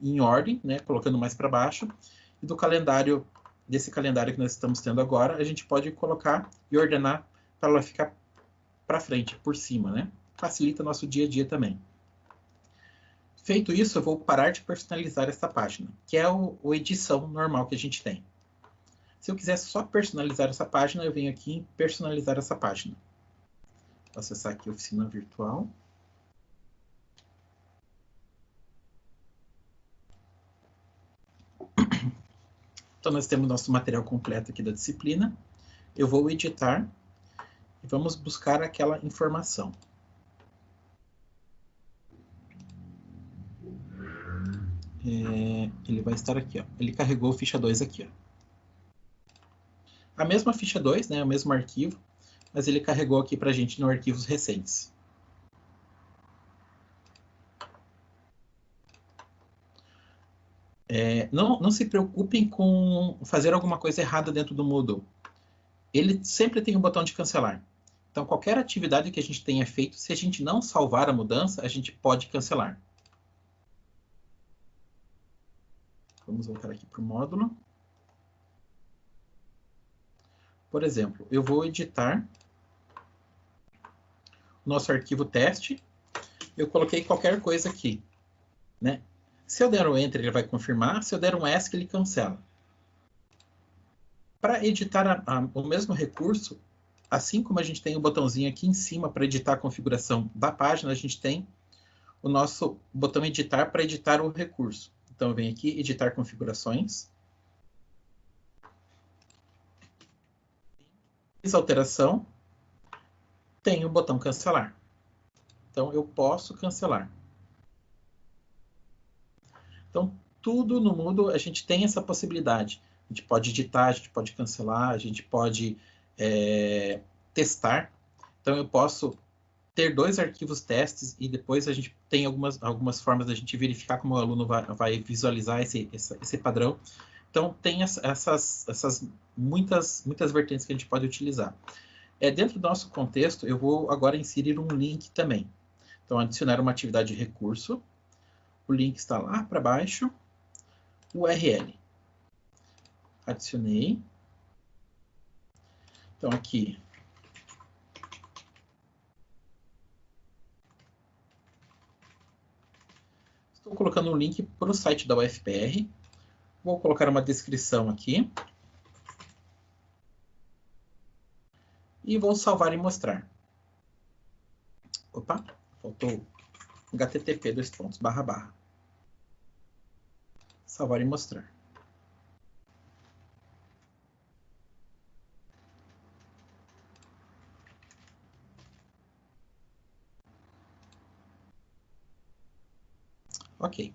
em ordem, né, colocando mais para baixo, e do calendário, desse calendário que nós estamos tendo agora, a gente pode colocar e ordenar para ela ficar para frente, por cima, né? Facilita nosso dia a dia também. Feito isso, eu vou parar de personalizar essa página, que é o, o edição normal que a gente tem. Se eu quiser só personalizar essa página, eu venho aqui em personalizar essa página. Vou acessar aqui a oficina virtual. Então, nós temos nosso material completo aqui da disciplina. Eu vou editar e vamos buscar aquela informação. É, ele vai estar aqui, ó. Ele carregou ficha 2 aqui, ó a mesma ficha 2, né, o mesmo arquivo, mas ele carregou aqui para a gente no arquivos recentes. É, não, não se preocupem com fazer alguma coisa errada dentro do Moodle. Ele sempre tem um botão de cancelar. Então, qualquer atividade que a gente tenha feito, se a gente não salvar a mudança, a gente pode cancelar. Vamos voltar aqui para o módulo. Por exemplo, eu vou editar o nosso arquivo teste. Eu coloquei qualquer coisa aqui. Né? Se eu der um Enter, ele vai confirmar. Se eu der um ESC, ele cancela. Para editar a, a, o mesmo recurso, assim como a gente tem o botãozinho aqui em cima para editar a configuração da página, a gente tem o nosso botão editar para editar o recurso. Então, eu venho aqui, editar configurações. Fiz alteração. Tem o botão cancelar. Então, eu posso cancelar. Então, tudo no Moodle a gente tem essa possibilidade. A gente pode editar, a gente pode cancelar, a gente pode é, testar. Então, eu posso ter dois arquivos testes e depois a gente tem algumas, algumas formas da gente verificar como o aluno vai, vai visualizar esse, esse, esse, padrão. Então, tem essas, essas muitas, muitas vertentes que a gente pode utilizar. É, dentro do nosso contexto, eu vou agora inserir um link também. Então, adicionar uma atividade de recurso. O link está lá para baixo. URL. Adicionei. Então, aqui. Estou colocando um link para o site da UFPR. Vou colocar uma descrição aqui. E vou salvar e mostrar. Opa, faltou http dois pontos barra barra. Salvar e mostrar. Ok.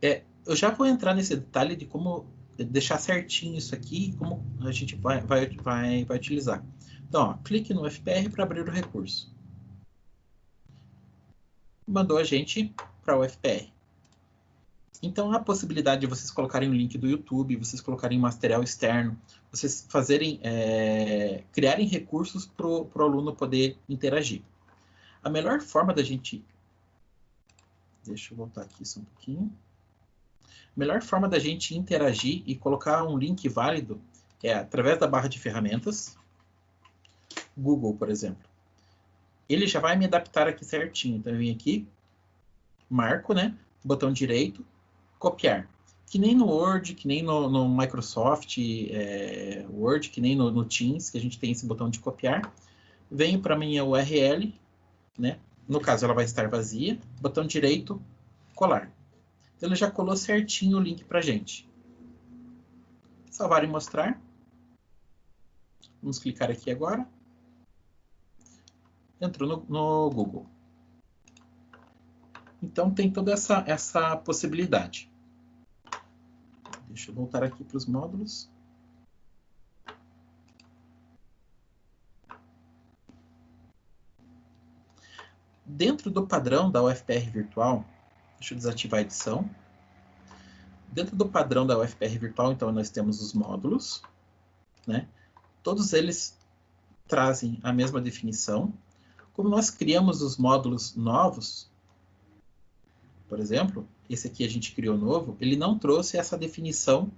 É, eu já vou entrar nesse detalhe de como deixar certinho isso aqui, como a gente vai, vai, vai, vai utilizar. Então, ó, clique no FPR para abrir o recurso. Mandou a gente para o FPR. Então, a possibilidade de vocês colocarem o link do YouTube, vocês colocarem material externo, vocês fazerem, é, criarem recursos para o aluno poder interagir. A melhor forma da gente Deixa eu voltar aqui só um pouquinho. A melhor forma da gente interagir e colocar um link válido é através da barra de ferramentas. Google, por exemplo. Ele já vai me adaptar aqui certinho. Então, eu venho aqui, marco, né? Botão direito, copiar. Que nem no Word, que nem no, no Microsoft é, Word, que nem no, no Teams, que a gente tem esse botão de copiar. Venho para minha URL, né? No caso, ela vai estar vazia. Botão direito, colar. Então, ele já colou certinho o link para gente. Salvar e mostrar. Vamos clicar aqui agora. Entrou no, no Google. Então, tem toda essa, essa possibilidade. Deixa eu voltar aqui para os módulos. Dentro do padrão da UFPR virtual, deixa eu desativar a edição. Dentro do padrão da UFPR virtual, então, nós temos os módulos, né? Todos eles trazem a mesma definição. Como nós criamos os módulos novos, por exemplo, esse aqui a gente criou novo, ele não trouxe essa definição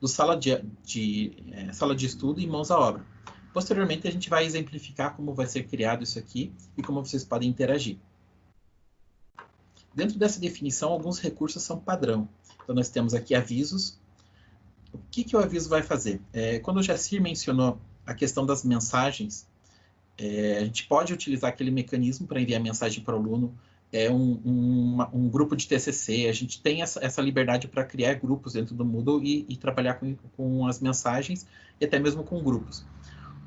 do sala de, de é, sala de estudo e mãos à obra. Posteriormente, a gente vai exemplificar como vai ser criado isso aqui e como vocês podem interagir. Dentro dessa definição, alguns recursos são padrão. Então, nós temos aqui avisos. O que, que o aviso vai fazer? É, quando o Jacir mencionou a questão das mensagens, é, a gente pode utilizar aquele mecanismo para enviar mensagem para o aluno, é um, um, um, grupo de TCC, a gente tem essa, essa liberdade para criar grupos dentro do Moodle e, e trabalhar com, com as mensagens e até mesmo com grupos.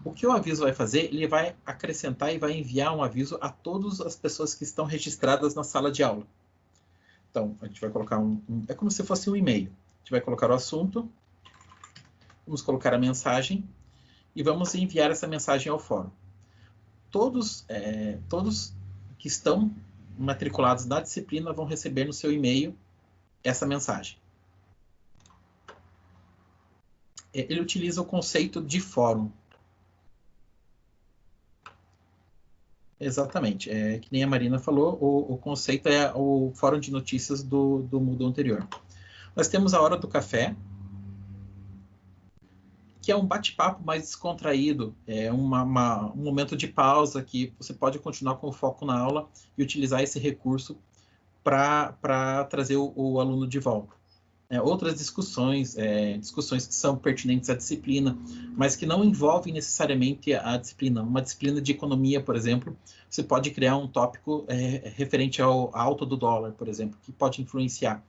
O que o aviso vai fazer? Ele vai acrescentar e vai enviar um aviso a todas as pessoas que estão registradas na sala de aula. Então, a gente vai colocar um, um é como se fosse um e-mail. A gente vai colocar o assunto, vamos colocar a mensagem e vamos enviar essa mensagem ao fórum. Todos, é, todos que estão matriculados na disciplina vão receber no seu e-mail essa mensagem. É, ele utiliza o conceito de fórum Exatamente. É, que nem a Marina falou, o, o conceito é o fórum de notícias do, do Moodle anterior. Nós temos a hora do café, que é um bate-papo mais descontraído, é uma, uma, um momento de pausa que você pode continuar com o foco na aula e utilizar esse recurso para trazer o, o, aluno de volta. É, outras discussões, é, discussões que são pertinentes à disciplina, mas que não envolvem necessariamente a disciplina. Uma disciplina de economia, por exemplo, você pode criar um tópico é, referente ao alto do dólar, por exemplo, que pode influenciar.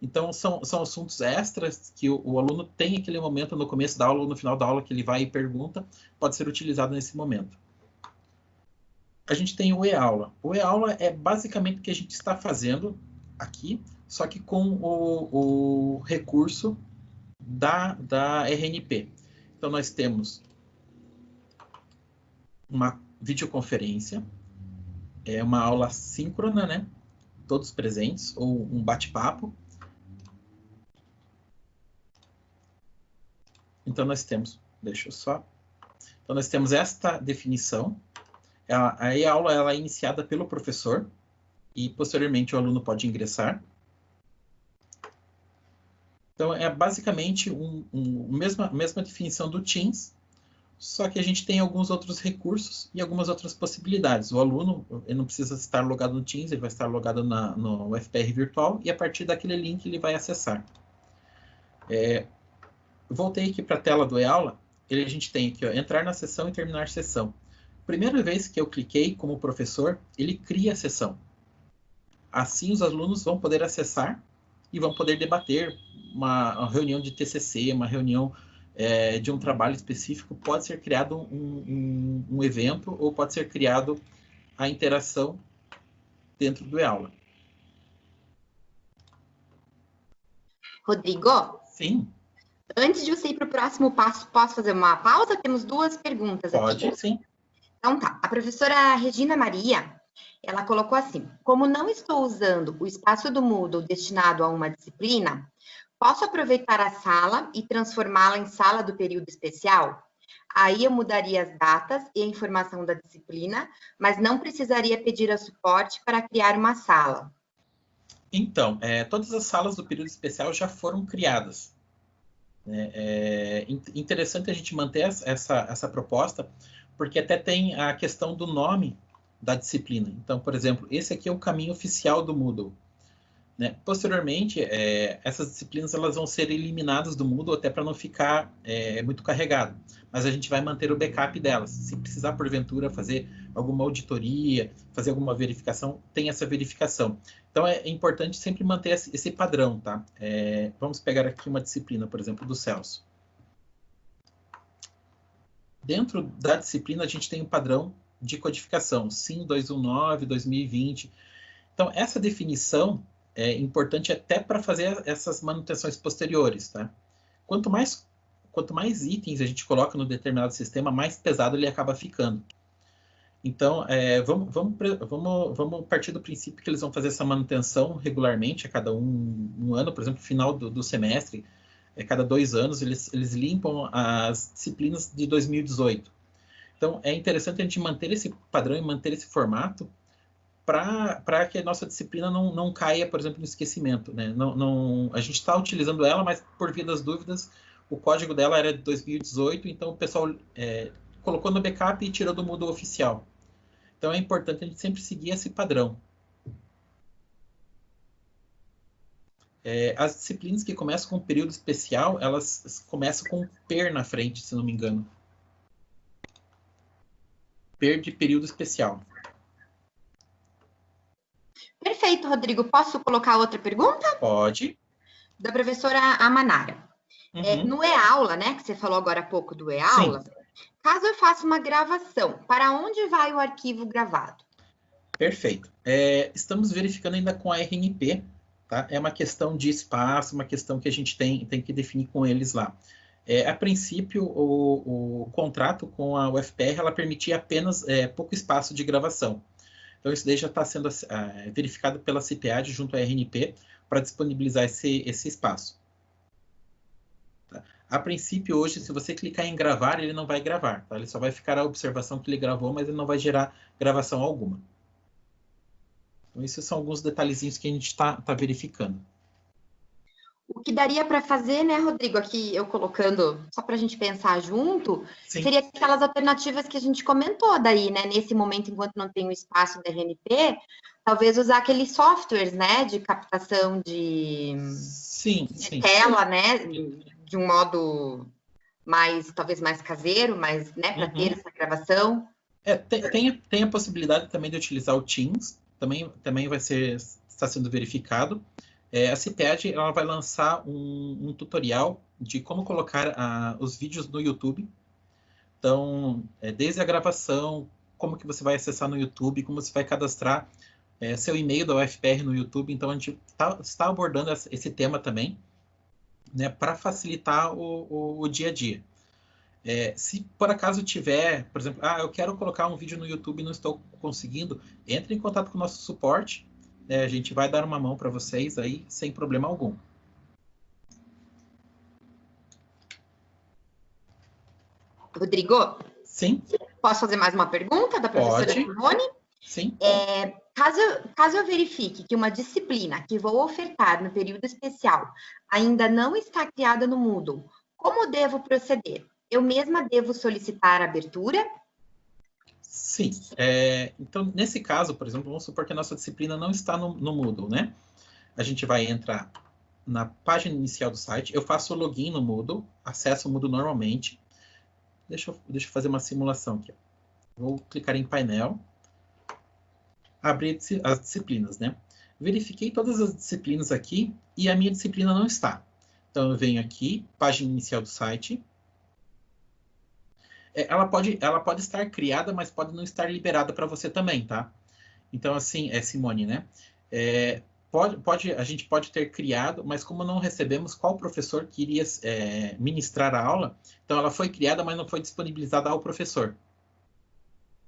Então, são, são assuntos extras que o, o, aluno tem aquele momento no começo da aula ou no final da aula que ele vai e pergunta, pode ser utilizado nesse momento. A gente tem o e-aula. O e-aula é basicamente o que a gente está fazendo aqui, só que com o, o recurso da, da RNP. Então, nós temos uma videoconferência, é uma aula síncrona, né? Todos presentes, ou um bate-papo. Então, nós temos, deixa eu só. Então, nós temos esta definição. Aí a aula ela é iniciada pelo professor e, posteriormente, o aluno pode ingressar. Então, é basicamente um, um, mesma, mesma definição do Teams, só que a gente tem alguns outros recursos e algumas outras possibilidades. O aluno ele não precisa estar logado no Teams, ele vai estar logado na, no FPR virtual e a partir daquele link ele vai acessar. É, voltei aqui para a tela do e-aula, a gente tem aqui, ó, entrar na sessão e terminar a sessão. Primeira vez que eu cliquei como professor, ele cria a sessão. Assim, os alunos vão poder acessar e vão poder debater uma, uma reunião de TCC, uma reunião é, de um trabalho específico. Pode ser criado um, um, um evento ou pode ser criado a interação dentro do e-aula. Rodrigo? Sim. Antes de você ir para o próximo passo, posso fazer uma pausa? Temos duas perguntas Pode, aqui. Pode, sim. Então tá. A professora Regina Maria, ela colocou assim: como não estou usando o espaço do Moodle destinado a uma disciplina, posso aproveitar a sala e transformá-la em sala do período especial? Aí eu mudaria as datas e a informação da disciplina, mas não precisaria pedir a suporte para criar uma sala. Então, é, todas as salas do período especial já foram criadas. É, é interessante a gente manter essa, essa proposta, porque até tem a questão do nome da disciplina. Então, por exemplo, esse aqui é o caminho oficial do Moodle. Né? Posteriormente, é, essas disciplinas elas vão ser eliminadas do Moodle até para não ficar é, muito carregado. Mas a gente vai manter o backup delas. Se precisar, porventura, fazer alguma auditoria, fazer alguma verificação, tem essa verificação. Então, é importante sempre manter esse padrão, tá? É, vamos pegar aqui uma disciplina, por exemplo, do Celso. Dentro da disciplina, a gente tem um padrão de codificação, SIM 219, 2020. Então, essa definição é importante até para fazer essas manutenções posteriores, tá? Quanto mais, quanto mais itens a gente coloca no determinado sistema, mais pesado ele acaba ficando. Então, é, vamos, vamos, vamos, vamos partir do princípio que eles vão fazer essa manutenção regularmente, a cada um, um ano, por exemplo, final do, do semestre, é, cada dois anos, eles, eles limpam as disciplinas de 2018. Então, é interessante a gente manter esse padrão e manter esse formato para que a nossa disciplina não, não caia, por exemplo, no esquecimento. Né? Não, não, a gente está utilizando ela, mas por via das dúvidas, o código dela era de 2018, então o pessoal é, colocou no backup e tirou do Moodle oficial. Então é importante a gente sempre seguir esse padrão. É, as disciplinas que começam com um período especial, elas começam com PER na frente, se não me engano. PER de período especial. Perfeito, Rodrigo. Posso colocar outra pergunta? Pode. Da professora Amanara. É, uhum. É, no e-aula, né, que você falou agora há pouco do e-aula, caso eu faça uma gravação, para onde vai o arquivo gravado? Perfeito. É, estamos verificando ainda com a RNP, tá? É uma questão de espaço, uma questão que a gente tem, tem que definir com eles lá. É, a princípio, o, o, contrato com a UFPR ela permitia apenas é, pouco espaço de gravação. Então, isso daí já está sendo uh, verificado pela CPAD junto à RNP para disponibilizar esse, esse espaço. Tá? A princípio, hoje, se você clicar em gravar, ele não vai gravar. Tá? Ele só vai ficar a observação que ele gravou, mas ele não vai gerar gravação alguma. Então, esses são alguns detalhezinhos que a gente está tá verificando. O que daria para fazer, né, Rodrigo, aqui eu colocando, só para a gente pensar junto, Sim. seria aquelas alternativas que a gente comentou daí, né, nesse momento, enquanto não tem o espaço da RNP, talvez usar aqueles softwares, né, de captação de, sim, de sim. tela, né, de um modo mais, talvez mais caseiro, mas, né, para uhum. ter essa gravação. É, tem, tem, tem, a possibilidade também de utilizar o Teams, também, também vai ser, está sendo verificado. É, a CIPED ela vai lançar um, um tutorial de como colocar uh, os vídeos no YouTube. Então, é, desde a gravação, como que você vai acessar no YouTube, como você vai cadastrar é, seu e-mail da UFPR no YouTube. Então, a gente tá, está abordando esse tema também, né, para facilitar o, o, o, dia a dia. É, se por acaso tiver, por exemplo, ah, eu quero colocar um vídeo no YouTube e não estou conseguindo, entre em contato com o nosso suporte é, a gente vai dar uma mão para vocês aí sem problema algum. Rodrigo? Sim. Posso fazer mais uma pergunta da professora Simone? Sim. É, caso, caso eu verifique que uma disciplina que vou ofertar no período especial ainda não está criada no Moodle, como devo proceder? Eu mesma devo solicitar a abertura Sim. É, então, nesse caso, por exemplo, vamos supor que a nossa disciplina não está no, no Moodle, né? A gente vai entrar na página inicial do site, eu faço o login no Moodle, acesso o Moodle normalmente. Deixa eu, deixa eu fazer uma simulação aqui. Vou clicar em painel, abrir as disciplinas, né? Verifiquei todas as disciplinas aqui e a minha disciplina não está. Então, eu venho aqui, página inicial do site, ela pode, ela pode estar criada, mas pode não estar liberada para você também, tá? Então, assim, é Simone, né? É, pode, pode, a gente pode ter criado, mas como não recebemos qual professor queria é, ministrar a aula, então ela foi criada, mas não foi disponibilizada ao professor.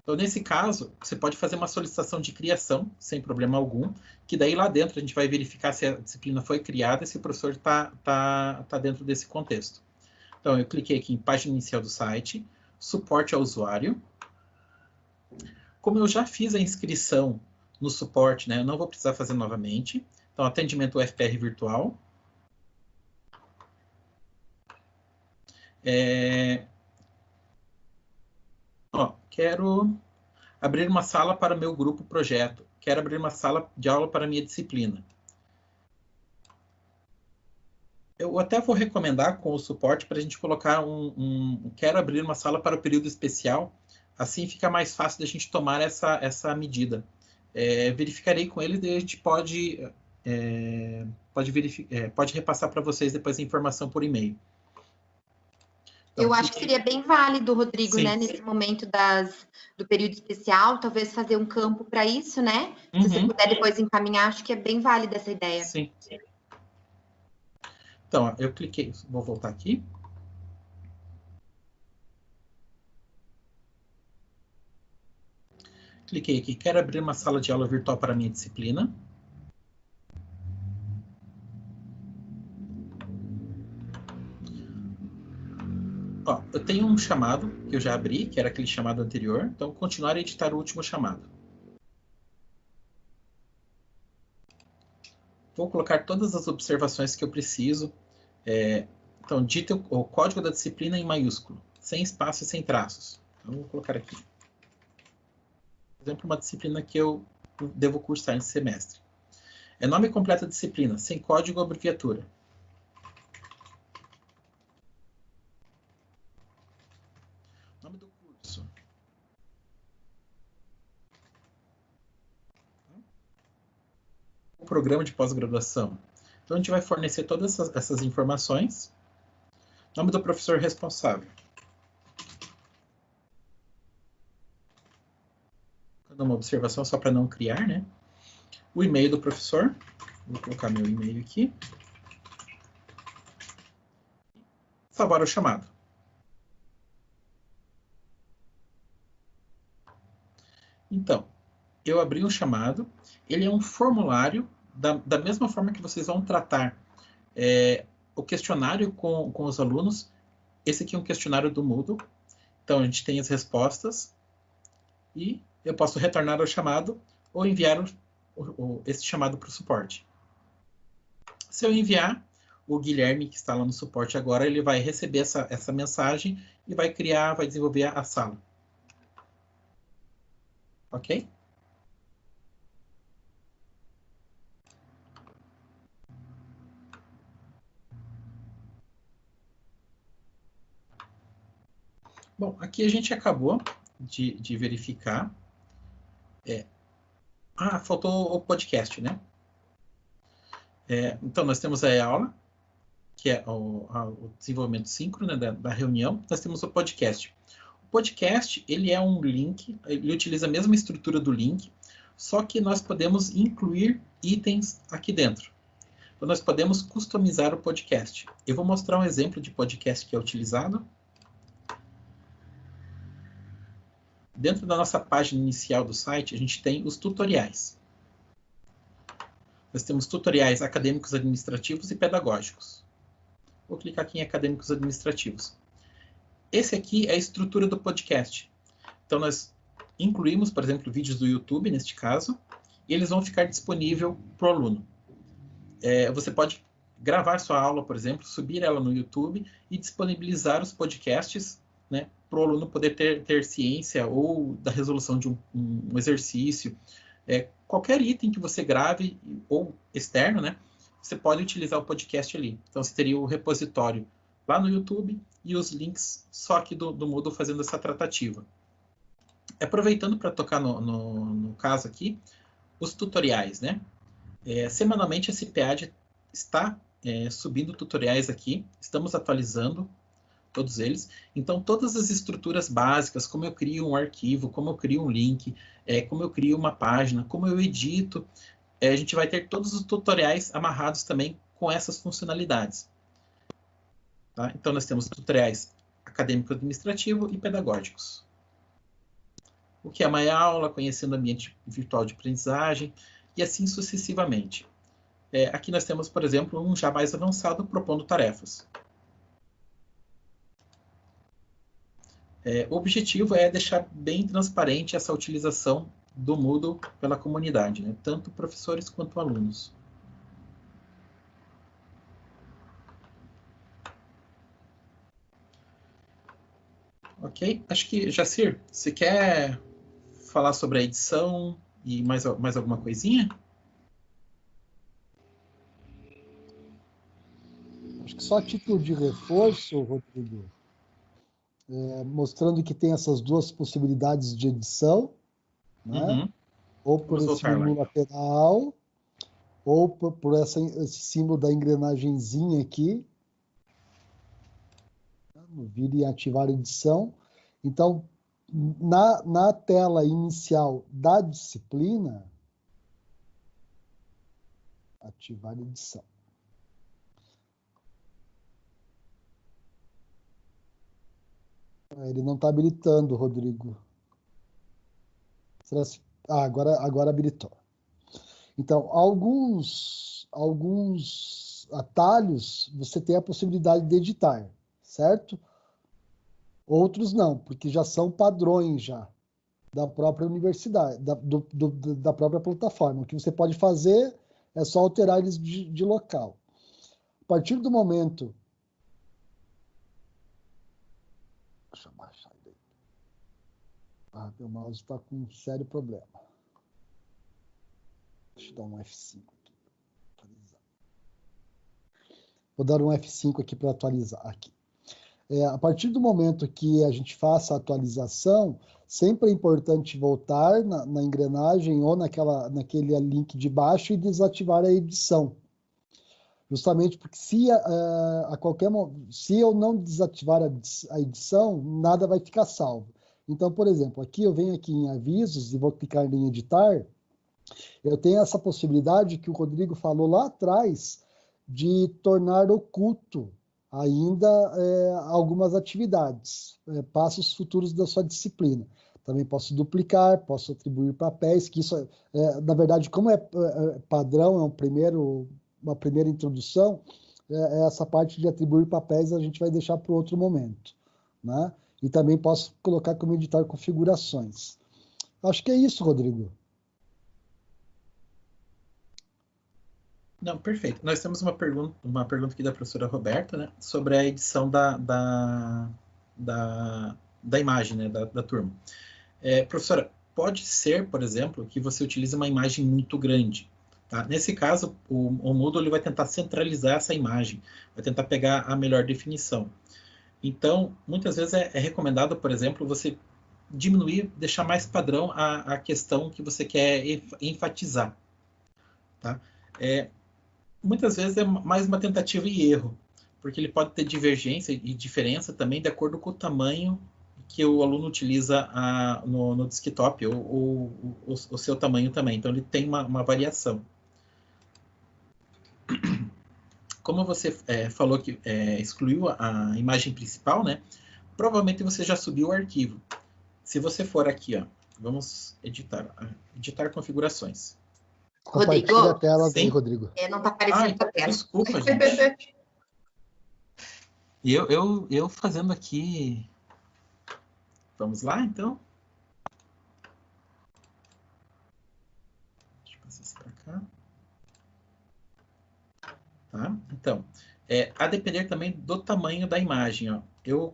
Então, nesse caso, você pode fazer uma solicitação de criação, sem problema algum, que daí lá dentro a gente vai verificar se a disciplina foi criada e se o professor está tá, tá dentro desse contexto. Então, eu cliquei aqui em página inicial do site, suporte ao usuário. Como eu já fiz a inscrição no suporte, né, eu não vou precisar fazer novamente. Então, atendimento UFPR virtual. É... Ó, quero abrir uma sala para meu grupo projeto. Quero abrir uma sala de aula para minha disciplina. Eu até vou recomendar com o suporte para a gente colocar um, um, Quero abrir uma sala para o período especial. Assim fica mais fácil da gente tomar essa, essa medida. É, verificarei com eles e a gente pode, é, pode, é, pode repassar para vocês depois a informação por e-mail. Então, eu acho que seria bem válido, Rodrigo, sim, né? Sim. Nesse momento das, do período especial, talvez fazer um campo para isso, né? Se uhum. você puder depois encaminhar, acho que é bem válida essa ideia. Sim. Então, eu cliquei, vou voltar aqui. Cliquei aqui, quero abrir uma sala de aula virtual para a minha disciplina. Ó, eu tenho um chamado que eu já abri, que era aquele chamado anterior. Então, continuar a editar o último chamado. Vou colocar todas as observações que eu preciso é, então, dita o código da disciplina em maiúsculo, sem espaço e sem traços. Então, vou colocar aqui. Por exemplo, uma disciplina que eu devo cursar nesse semestre. É nome completo da disciplina, sem código ou abreviatura. Nome do curso. O programa de pós-graduação. Então, a gente vai fornecer todas essas, essas informações. Nome do professor responsável. Uma observação só para não criar, né? O e-mail do professor. Vou colocar meu e-mail aqui. Salvar o chamado. Então, eu abri um chamado. Ele é um formulário da, da mesma forma que vocês vão tratar é, o questionário com, com os alunos, esse aqui é um questionário do Moodle. Então, a gente tem as respostas e eu posso retornar ao chamado ou enviar o, o, esse chamado para o suporte. Se eu enviar, o Guilherme, que está lá no suporte agora, ele vai receber essa, essa mensagem e vai criar, vai desenvolver a sala. Ok? Bom, aqui a gente acabou de, de verificar. É, ah, faltou o podcast, né? É, então, nós temos a aula, que é o, a, o desenvolvimento síncrono né, da, da, reunião. Nós temos o podcast. O podcast, ele é um link, ele utiliza a mesma estrutura do link, só que nós podemos incluir itens aqui dentro. Então, nós podemos customizar o podcast. Eu vou mostrar um exemplo de podcast que é utilizado. Dentro da nossa página inicial do site, a gente tem os tutoriais. Nós temos tutoriais acadêmicos administrativos e pedagógicos. Vou clicar aqui em acadêmicos administrativos. Esse aqui é a estrutura do podcast. Então, nós incluímos, por exemplo, vídeos do YouTube, neste caso, e eles vão ficar disponíveis para o aluno. É, você pode gravar sua aula, por exemplo, subir ela no YouTube e disponibilizar os podcasts né, para o aluno poder ter, ter ciência ou da resolução de um, um exercício. É, qualquer item que você grave, ou externo, né, você pode utilizar o podcast ali. Então, você teria o repositório lá no YouTube e os links só aqui do, do Moodle fazendo essa tratativa. Aproveitando para tocar no, no, no, caso aqui, os tutoriais, né? É, semanalmente a CPAD está é, subindo tutoriais aqui, estamos atualizando todos eles. Então, todas as estruturas básicas, como eu crio um arquivo, como eu crio um link, é, como eu crio uma página, como eu edito, é, a gente vai ter todos os tutoriais amarrados também com essas funcionalidades. Tá? Então, nós temos tutoriais acadêmico-administrativo e pedagógicos. O que é uma aula, conhecendo o ambiente virtual de aprendizagem, e assim sucessivamente. É, aqui nós temos, por exemplo, um já mais avançado propondo tarefas. É, o objetivo é deixar bem transparente essa utilização do Moodle pela comunidade, né? tanto professores quanto alunos. Ok? Acho que, Jacir, você quer falar sobre a edição e mais, mais alguma coisinha? Acho que só título de reforço, Rodrigo, é, mostrando que tem essas duas possibilidades de edição, né? Uhum. ou por esse símbolo lateral, ou por, por essa, esse símbolo da engrenagemzinha aqui, vir e ativar edição. Então, na, na tela inicial da disciplina, ativar edição. Ele não está habilitando, Rodrigo. Ah, agora, agora habilitou. Então, alguns, alguns atalhos você tem a possibilidade de editar, certo? Outros não, porque já são padrões já da própria universidade, da, do, do, da própria plataforma. O que você pode fazer é só alterar eles de, de local. A partir do momento Eu baixar ele. Ah, meu mouse está com um sério problema. Deixa eu dar um F5 aqui. Atualizar. Vou dar um F5 aqui para atualizar aqui. É, a partir do momento que a gente faça a atualização, sempre é importante voltar na, na engrenagem ou naquela, naquele link de baixo e desativar a edição justamente porque se a, eh, a, qualquer se eu não desativar a, edição, nada vai ficar salvo. Então, por exemplo, aqui eu venho aqui em avisos e vou clicar em editar, eu tenho essa possibilidade que o Rodrigo falou lá atrás de tornar oculto ainda é, algumas atividades, é, passos futuros da sua disciplina. Também posso duplicar, posso atribuir papéis, que isso, é, na verdade, como é, é padrão, é um primeiro uma primeira introdução, é, essa parte de atribuir papéis a gente vai deixar para outro momento. Né? E também posso colocar como editar configurações. Acho que é isso, Rodrigo. Não, perfeito. Nós temos uma pergunta, uma pergunta aqui da professora Roberta, né, sobre a edição da, da, da, da imagem, né, da, da turma. É, professora, pode ser, por exemplo, que você utilize uma imagem muito grande. Tá? Nesse caso, o, o Moodle ele vai tentar centralizar essa imagem, vai tentar pegar a melhor definição. Então, muitas vezes é, é recomendado, por exemplo, você diminuir, deixar mais padrão a, a questão que você quer enfatizar. Tá? É, muitas vezes é mais uma tentativa e erro, porque ele pode ter divergência e diferença também de acordo com o tamanho que o aluno utiliza a, no, no, desktop, ou, ou o, seu tamanho também. Então, ele tem uma, uma variação. Como você é, falou que é, excluiu a, a, imagem principal, né? Provavelmente você já subiu o arquivo. Se você for aqui, ó, vamos editar, editar configurações. Rodrigo? a tela Sim. Rodrigo. É, não está aparecendo Ai, a tela. Desculpa, gente. eu, eu, eu fazendo aqui... Vamos lá, então? Deixa eu passar isso para cá. Tá? Então, é, a depender também do tamanho da imagem. Ó. Eu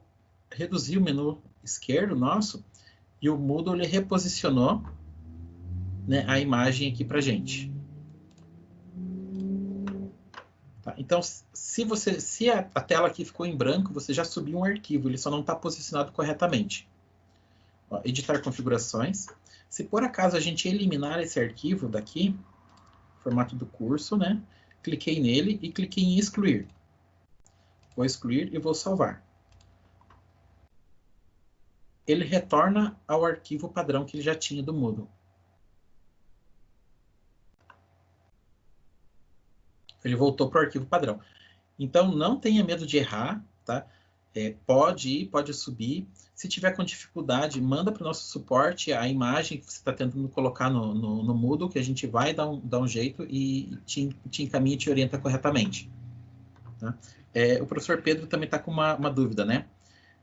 reduzi o menu esquerdo nosso e o Moodle ele reposicionou né, a imagem aqui para gente. Tá? Então, se você, se a, a, tela aqui ficou em branco, você já subiu um arquivo, ele só não está posicionado corretamente. Ó, editar configurações. Se por acaso a gente eliminar esse arquivo daqui, formato do curso, né? Cliquei nele e cliquei em excluir. Vou excluir e vou salvar. Ele retorna ao arquivo padrão que ele já tinha do Moodle. Ele voltou para o arquivo padrão. Então, não tenha medo de errar, tá? É, pode ir, pode subir. Se tiver com dificuldade, manda para o nosso suporte a imagem que você está tentando colocar no, no, no, Moodle, que a gente vai dar um, dar um jeito e te, te encaminha e te orienta corretamente. Tá? É, o professor Pedro também está com uma, uma, dúvida, né?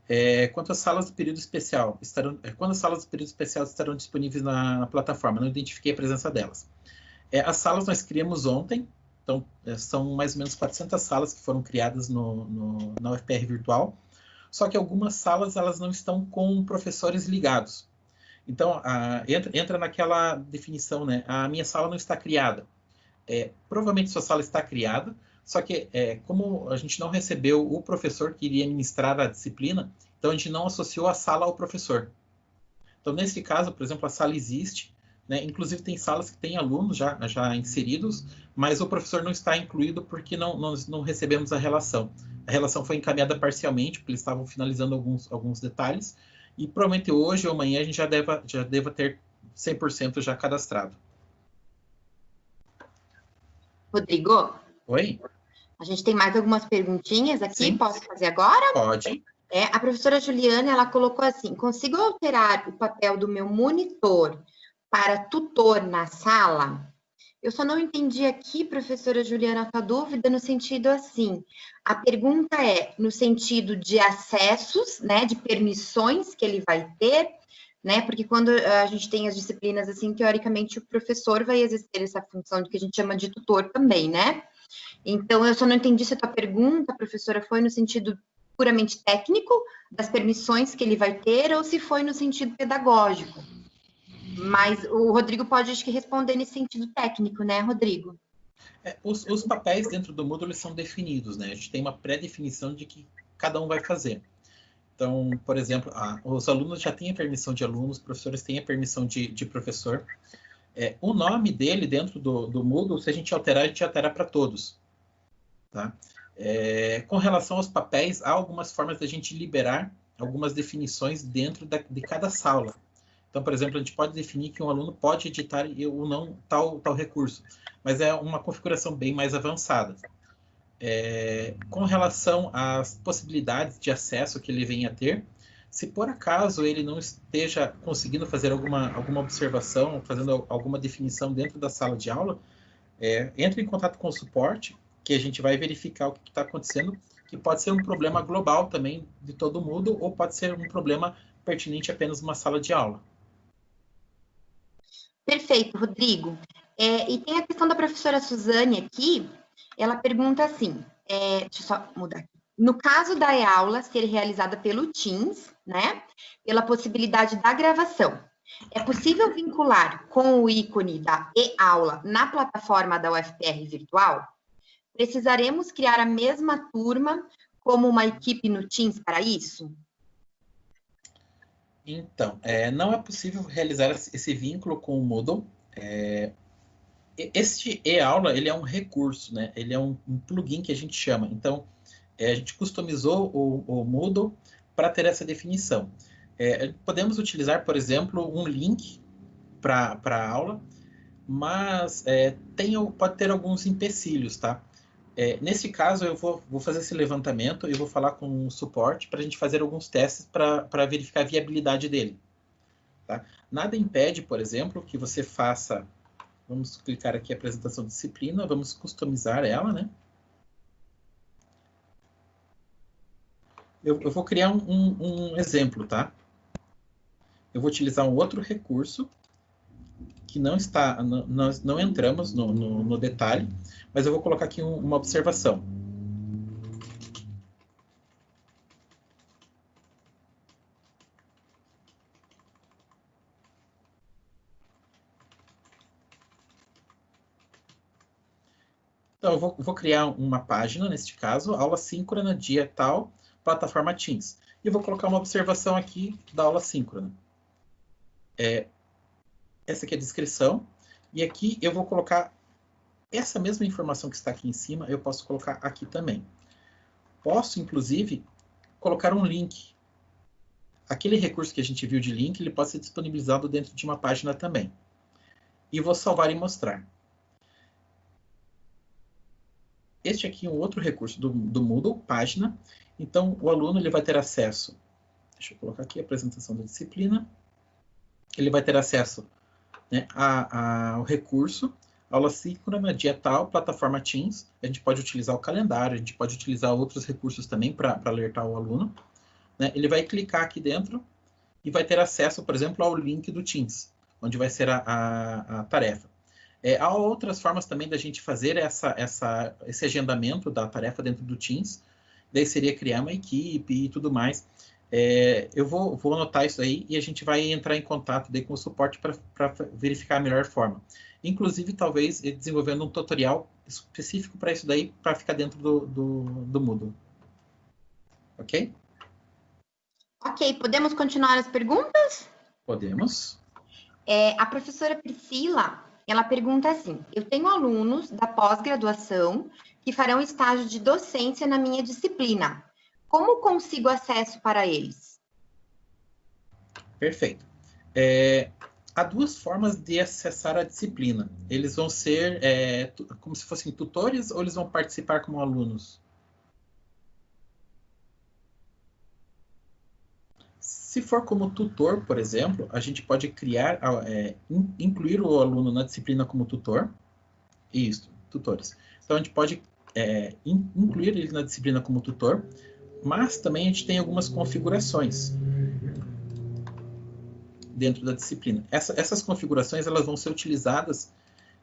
É, quanto às salas do período especial, estarão, é, quando as salas do período especial estarão disponíveis na, na plataforma? Não identifiquei a presença delas. É, as salas nós criamos ontem, então, é, são mais ou menos 400 salas que foram criadas no, no, na UFPR virtual, só que algumas salas elas não estão com professores ligados. Então, a, entra, entra, naquela definição, né? A minha sala não está criada. É, provavelmente sua sala está criada, só que é, como a gente não recebeu o professor que iria ministrar a disciplina, então a gente não associou a sala ao professor. Então, nesse caso, por exemplo, a sala existe, né? Inclusive, tem salas que têm alunos já, já inseridos, mas o professor não está incluído porque não, nós não recebemos a relação. A relação foi encaminhada parcialmente, porque eles estavam finalizando alguns, alguns detalhes, e provavelmente hoje ou amanhã a gente já deva, já deva ter 100% já cadastrado. Rodrigo? Oi? A gente tem mais algumas perguntinhas aqui, Sim. posso fazer agora? Pode. É, a professora Juliana, ela colocou assim, consigo alterar o papel do meu monitor para tutor na sala? Eu só não entendi aqui, professora Juliana, a dúvida no sentido assim. A pergunta é no sentido de acessos, né, de permissões que ele vai ter, né? Porque quando a gente tem as disciplinas assim, teoricamente o professor vai exercer essa função que a gente chama de tutor também, né? Então eu só não entendi se a tua pergunta, professora, foi no sentido puramente técnico das permissões que ele vai ter ou se foi no sentido pedagógico. Mas o Rodrigo pode, acho que, responder nesse sentido técnico, né, Rodrigo? É, os, os, papéis dentro do Moodle são definidos, né? A gente tem uma pré-definição de que cada um vai fazer. Então, por exemplo, os alunos já têm a permissão de alunos, os professores têm a permissão de, de professor. É, o nome dele dentro do, do Moodle, se a gente alterar, a gente altera para todos. Tá? É, com relação aos papéis, há algumas formas da gente liberar algumas definições dentro da, de cada sala. Então, por exemplo, a gente pode definir que um aluno pode editar ou não tal, tal recurso, mas é uma configuração bem mais avançada. É, com relação às possibilidades de acesso que ele venha a ter, se por acaso ele não esteja conseguindo fazer alguma, alguma observação, fazendo alguma definição dentro da sala de aula, é, entre em contato com o suporte, que a gente vai verificar o que está acontecendo, que pode ser um problema global também de todo mundo, ou pode ser um problema pertinente apenas uma sala de aula. Perfeito, Rodrigo. É, e tem a questão da professora Suzane aqui, ela pergunta assim, é, deixa eu só mudar aqui. No caso da e-aula ser realizada pelo Teams, né, pela possibilidade da gravação, é possível vincular com o ícone da e-aula na plataforma da UFPR virtual? Precisaremos criar a mesma turma como uma equipe no Teams para isso? Então, é, não é possível realizar esse vínculo com o Moodle. É, este e-aula ele é um recurso, né? Ele é um, um plugin que a gente chama. Então, é, a gente customizou o, o Moodle para ter essa definição. É, podemos utilizar, por exemplo, um link para a aula, mas é, tem, pode ter alguns empecilhos, tá? É, nesse caso, eu vou, vou, fazer esse levantamento e vou falar com o suporte para a gente fazer alguns testes para verificar a viabilidade dele. Tá? Nada impede, por exemplo, que você faça... Vamos clicar aqui apresentação de disciplina, vamos customizar ela, né? Eu, eu vou criar um, um, um exemplo, tá? Eu vou utilizar um outro recurso que não está, nós não entramos no, no, no detalhe, mas eu vou colocar aqui um, uma observação. Então, eu vou, vou, criar uma página, neste caso, aula síncrona, dia tal, plataforma Teams. E vou colocar uma observação aqui da aula síncrona. É, essa aqui é a descrição. E aqui eu vou colocar essa mesma informação que está aqui em cima, eu posso colocar aqui também. Posso, inclusive, colocar um link. Aquele recurso que a gente viu de link, ele pode ser disponibilizado dentro de uma página também. E vou salvar e mostrar. Este aqui é um outro recurso do, do Moodle, página. Então, o aluno ele vai ter acesso... Deixa eu colocar aqui a apresentação da disciplina. Ele vai ter acesso né, ao recurso, aula síncrona, dia tal, plataforma Teams. A gente pode utilizar o calendário, a gente pode utilizar outros recursos também para alertar o aluno. Né? Ele vai clicar aqui dentro e vai ter acesso, por exemplo, ao link do Teams, onde vai ser a, a, a tarefa. É, há outras formas também da gente fazer essa, essa, esse agendamento da tarefa dentro do Teams. Daí seria criar uma equipe e tudo mais. É, eu vou, vou anotar isso aí e a gente vai entrar em contato daí com o suporte para verificar a melhor forma. Inclusive, talvez desenvolvendo um tutorial específico para isso daí, para ficar dentro do, do, do Moodle. Ok? Ok, podemos continuar as perguntas? Podemos. É, a professora Priscila, ela pergunta assim, eu tenho alunos da pós-graduação que farão estágio de docência na minha disciplina. Como consigo acesso para eles? Perfeito. É, há duas formas de acessar a disciplina. Eles vão ser é, como se fossem tutores ou eles vão participar como alunos? Se for como tutor, por exemplo, a gente pode criar, é, incluir o aluno na disciplina como tutor. Isso, tutores. Então, a gente pode é, incluir ele na disciplina como tutor mas também a gente tem algumas configurações dentro da disciplina. Essa, essas configurações elas vão ser utilizadas,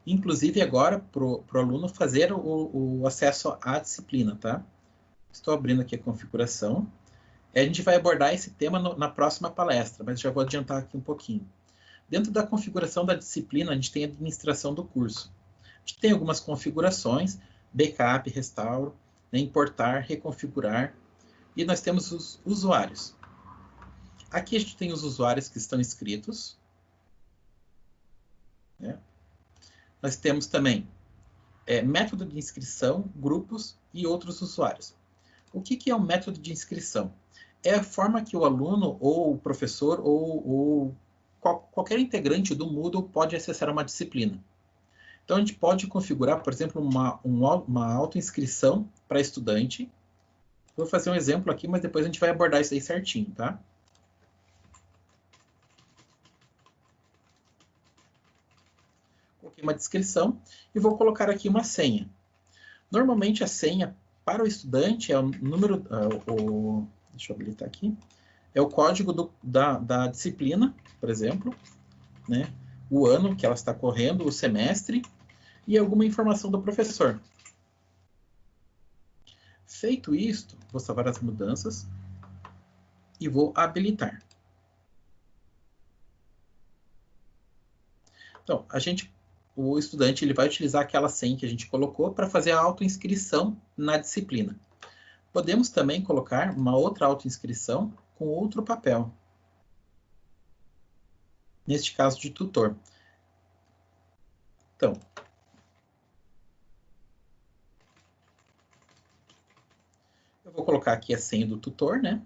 inclusive agora, para o aluno fazer o, o, acesso à disciplina, tá? Estou abrindo aqui a configuração. A gente vai abordar esse tema no, na próxima palestra, mas já vou adiantar aqui um pouquinho. Dentro da configuração da disciplina, a gente tem a administração do curso. A gente tem algumas configurações, backup, restauro, né, importar, reconfigurar, e nós temos os usuários. Aqui a gente tem os usuários que estão inscritos. Né? Nós temos também é, método de inscrição, grupos e outros usuários. O que, que é um método de inscrição? É a forma que o aluno ou o professor ou, ou qual, qualquer integrante do Moodle pode acessar uma disciplina. Então, a gente pode configurar, por exemplo, uma, uma auto-inscrição para estudante, Vou fazer um exemplo aqui, mas depois a gente vai abordar isso aí certinho, tá? Coloquei uma descrição e vou colocar aqui uma senha. Normalmente a senha para o estudante é o número, é o, deixa eu habilitar aqui, é o código do, da, da disciplina, por exemplo, né? o ano que ela está correndo, o semestre e alguma informação do professor. Feito isto, vou salvar as mudanças e vou habilitar. Então, a gente, o estudante ele vai utilizar aquela senha que a gente colocou para fazer a autoinscrição na disciplina. Podemos também colocar uma outra autoinscrição com outro papel. Neste caso de tutor. Então, vou colocar aqui a senha do tutor, né?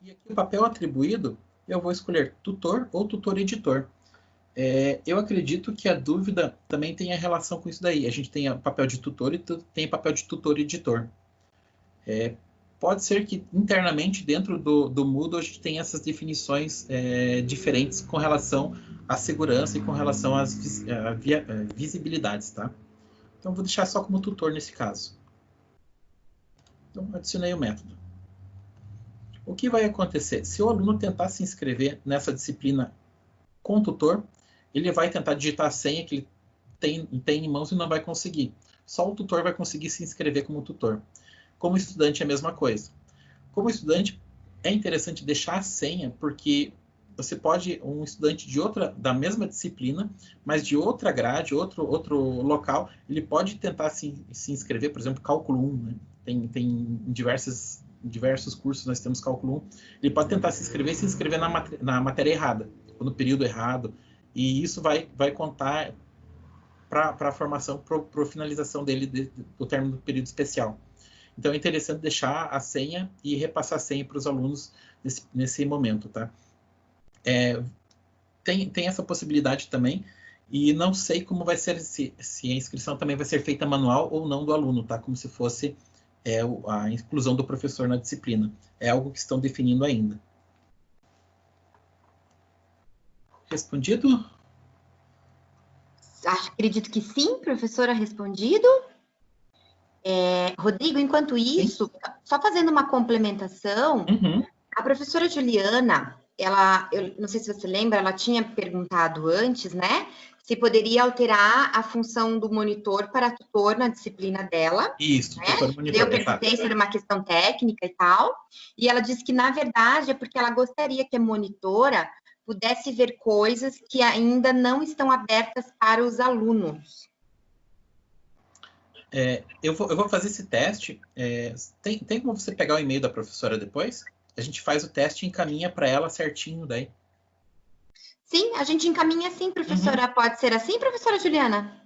E aqui o papel atribuído eu vou escolher tutor ou tutor-editor. É, eu acredito que a dúvida também tem a relação com isso daí. A gente tem papel de tutor e tem papel de tutor-editor. É, pode ser que internamente dentro do, do Moodle a gente tenha essas definições é, diferentes com relação à segurança e com relação às via, visibilidades, tá? Então vou deixar só como tutor nesse caso. Então adicionei o método. O que vai acontecer? Se o aluno tentar se inscrever nessa disciplina com tutor, ele vai tentar digitar a senha que ele tem, tem em mãos e não vai conseguir. Só o tutor vai conseguir se inscrever como tutor. Como estudante é a mesma coisa. Como estudante, é interessante deixar a senha, porque você pode, um estudante de outra, da mesma disciplina, mas de outra grade, outro, outro local, ele pode tentar se, se inscrever, por exemplo, cálculo 1, né? tem, tem diversas diversos cursos nós temos cálculo 1, ele pode tentar se inscrever se inscrever na, na matéria errada, ou no período errado, e isso vai, vai contar para a formação, para a finalização dele de, do término do período especial. Então é interessante deixar a senha e repassar a senha para os alunos nesse, nesse momento, tá? É, tem, tem essa possibilidade também, e não sei como vai ser, se, se a inscrição também vai ser feita manual ou não do aluno, tá? Como se fosse é a inclusão do professor na disciplina. É algo que estão definindo ainda. Respondido? Acredito que sim, professora, respondido. É, Rodrigo, enquanto isso, sim. só fazendo uma complementação, uhum. a professora Juliana, ela, eu não sei se você lembra, ela tinha perguntado antes, né, se poderia alterar a função do monitor para tutor na disciplina dela. Isso, né? tutor monitor. Eu perguntei sobre uma questão técnica e tal, e ela disse que, na verdade, é porque ela gostaria que a monitora pudesse ver coisas que ainda não estão abertas para os alunos. É, eu, vou, eu, vou, fazer esse teste. É, tem, tem como você pegar o e-mail da professora depois? A gente faz o teste e encaminha para ela certinho daí. Sim, a gente encaminha sim, professora. Uhum. Pode ser assim, professora Juliana?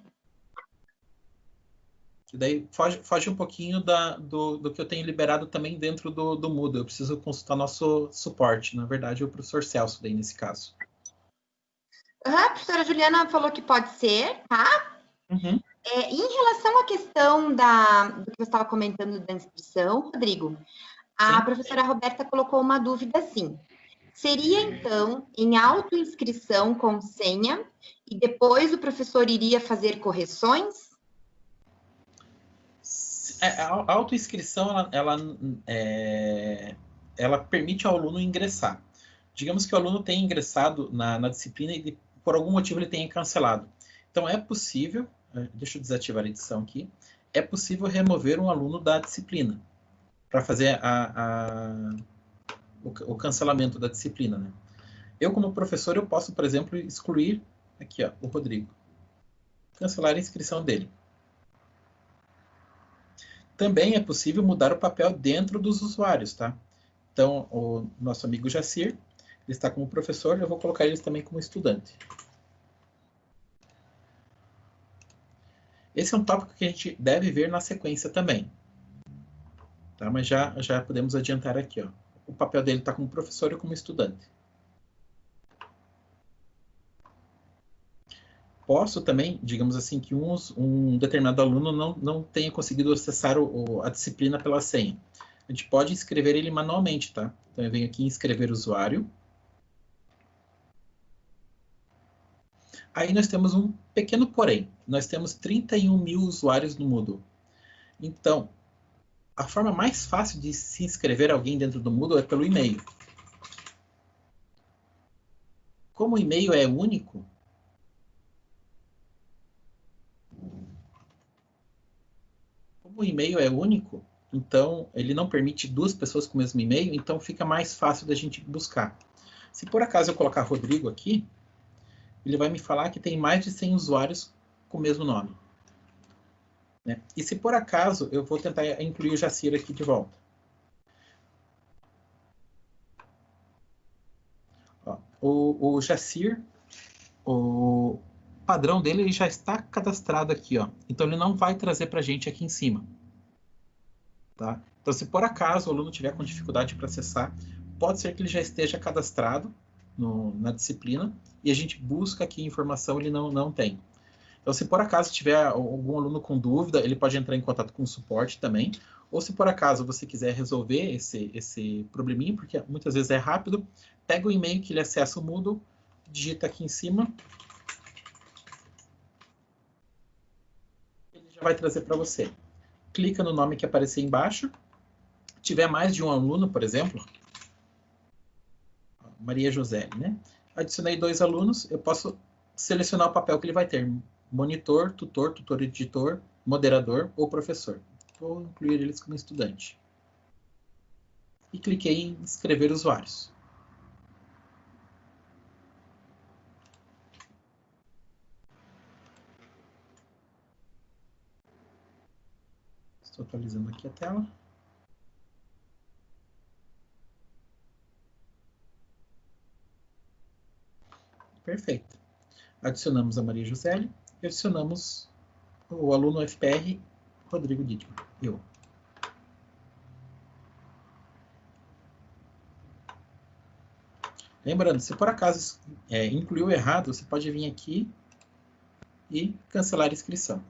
Daí foge, foge um pouquinho da, do, do que eu tenho liberado também dentro do, do Moodle. Eu preciso consultar nosso suporte. Na verdade, é o professor Celso daí nesse caso. Uhum, a professora Juliana falou que pode ser, tá? Uhum. É, em relação à questão da, do que você estava comentando da inscrição, Rodrigo, a professora Roberta colocou uma dúvida assim. Seria, então, em autoinscrição com senha e depois o professor iria fazer correções? É, a autoinscrição, ela, ela, é, ela permite ao aluno ingressar. Digamos que o aluno tenha ingressado na, na disciplina e por algum motivo ele tenha cancelado. Então, é possível, é, deixa eu desativar a edição aqui, é possível remover um aluno da disciplina para fazer a, a o, o cancelamento da disciplina. Né? Eu, como professor, eu posso, por exemplo, excluir aqui, ó, o Rodrigo. Cancelar a inscrição dele. Também é possível mudar o papel dentro dos usuários, tá? Então, o nosso amigo Jacir, ele está como professor, eu vou colocar ele também como estudante. Esse é um tópico que a gente deve ver na sequência também. Tá? Mas já, já podemos adiantar aqui, ó o papel dele está como professor e como estudante. Posso também, digamos assim, que um determinado aluno não, não tenha conseguido acessar o, a disciplina pela senha. A gente pode inscrever ele manualmente, tá? Então eu venho aqui em inscrever usuário. Aí nós temos um pequeno porém. Nós temos 31 mil usuários no Moodle. Então, a forma mais fácil de se inscrever alguém dentro do Moodle é pelo e-mail. Como o e-mail é único, como o e-mail é único, então ele não permite duas pessoas com o mesmo e-mail, então fica mais fácil da gente buscar. Se por acaso eu colocar Rodrigo aqui, ele vai me falar que tem mais de 100 usuários com o mesmo nome. Né? E se por acaso eu vou tentar incluir o Jacir aqui de volta. Ó, o, o Jacir, o padrão dele ele já está cadastrado aqui. Ó. Então ele não vai trazer para a gente aqui em cima. Tá? Então se por acaso o aluno tiver com dificuldade para acessar, pode ser que ele já esteja cadastrado no, na disciplina e a gente busca aqui informação, ele não, não tem. Então, se por acaso tiver algum aluno com dúvida, ele pode entrar em contato com o suporte também. Ou se por acaso você quiser resolver esse, esse probleminha, porque muitas vezes é rápido, pega o e-mail que ele acessa o Moodle, digita aqui em cima. Ele já vai trazer para você. Clica no nome que aparecer embaixo. Tiver mais de um aluno, por exemplo, Maria José, né? Adicionei dois alunos, eu posso selecionar o papel que ele vai ter. Monitor, tutor, tutor editor, moderador ou professor. Vou incluir eles como estudante. E cliquei em escrever usuários. Estou atualizando aqui a tela. Perfeito. Adicionamos a Maria José e adicionamos o aluno FPR Rodrigo Dittmann. Eu. Lembrando, se por acaso é, incluiu errado, você pode vir aqui e cancelar a inscrição.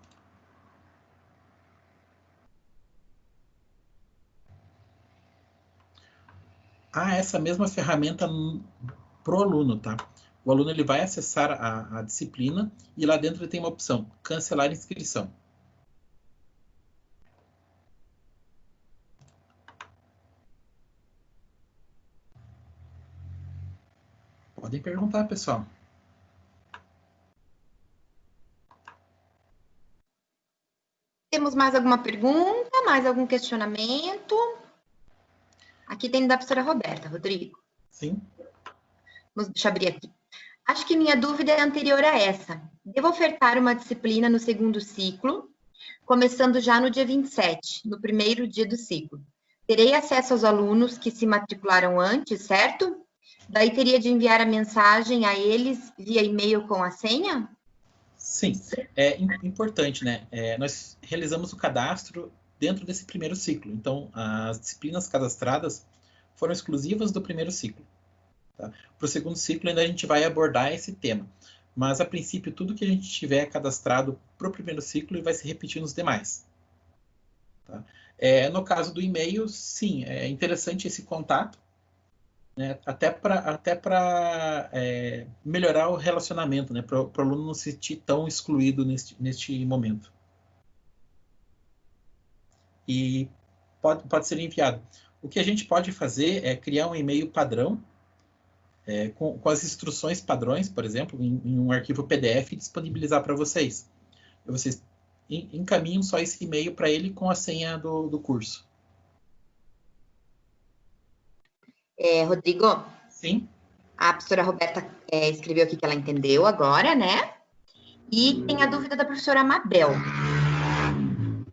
Ah, essa mesma ferramenta para o aluno, tá? O aluno ele vai acessar a, a disciplina e lá dentro ele tem uma opção, cancelar inscrição. Podem perguntar, pessoal. Temos mais alguma pergunta? Mais algum questionamento? Aqui tem da professora Roberta, Rodrigo. Sim. Vamos, deixa eu abrir aqui. Acho que minha dúvida é anterior a essa. Devo ofertar uma disciplina no segundo ciclo, começando já no dia 27, no primeiro dia do ciclo. Terei acesso aos alunos que se matricularam antes, certo? Daí teria de enviar a mensagem a eles via e-mail com a senha? Sim, é importante, né? É, nós realizamos o cadastro dentro desse primeiro ciclo. Então, as disciplinas cadastradas foram exclusivas do primeiro ciclo. Tá? Para o segundo ciclo, ainda a gente vai abordar esse tema. Mas, a princípio, tudo que a gente tiver cadastrado para o primeiro ciclo vai se repetir nos demais. Tá? É, no caso do e-mail, sim, é interessante esse contato, né? até para até é, melhorar o relacionamento, né? para o aluno não se sentir tão excluído neste, neste momento. E pode, pode ser enviado. O que a gente pode fazer é criar um e-mail padrão é, com, com, as instruções padrões, por exemplo, em, em um arquivo PDF disponibilizar para vocês. Vocês encaminham só esse e-mail para ele com a senha do, do curso. É, Rodrigo? Sim. A professora Roberta é, escreveu aqui que ela entendeu agora, né? E tem a dúvida da professora Mabel.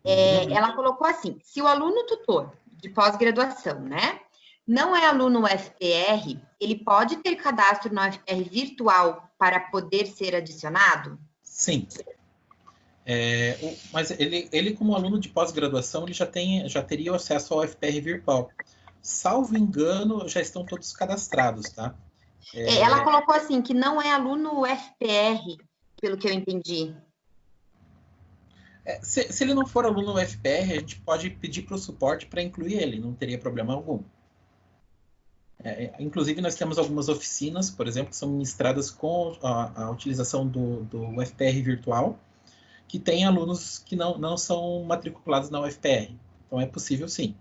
É, ela colocou assim: se o aluno tutor de pós-graduação, né, não é aluno UFPR, ele pode ter cadastro no UFPR virtual para poder ser adicionado? Sim. É, o, mas ele, ele, como aluno de pós-graduação, ele já, tem, já teria acesso ao UFPR virtual. Salvo engano, já estão todos cadastrados, tá? É... Ela colocou assim, que não é aluno UFPR, pelo que eu entendi. É, se, se, ele não for aluno UFPR, a gente pode pedir para o suporte para incluir ele, não teria problema algum. É, é, inclusive, nós temos algumas oficinas, por exemplo, que são ministradas com a, a utilização do, do UFPR virtual, que tem alunos que não, não são matriculados na UFPR. Então, é possível sim.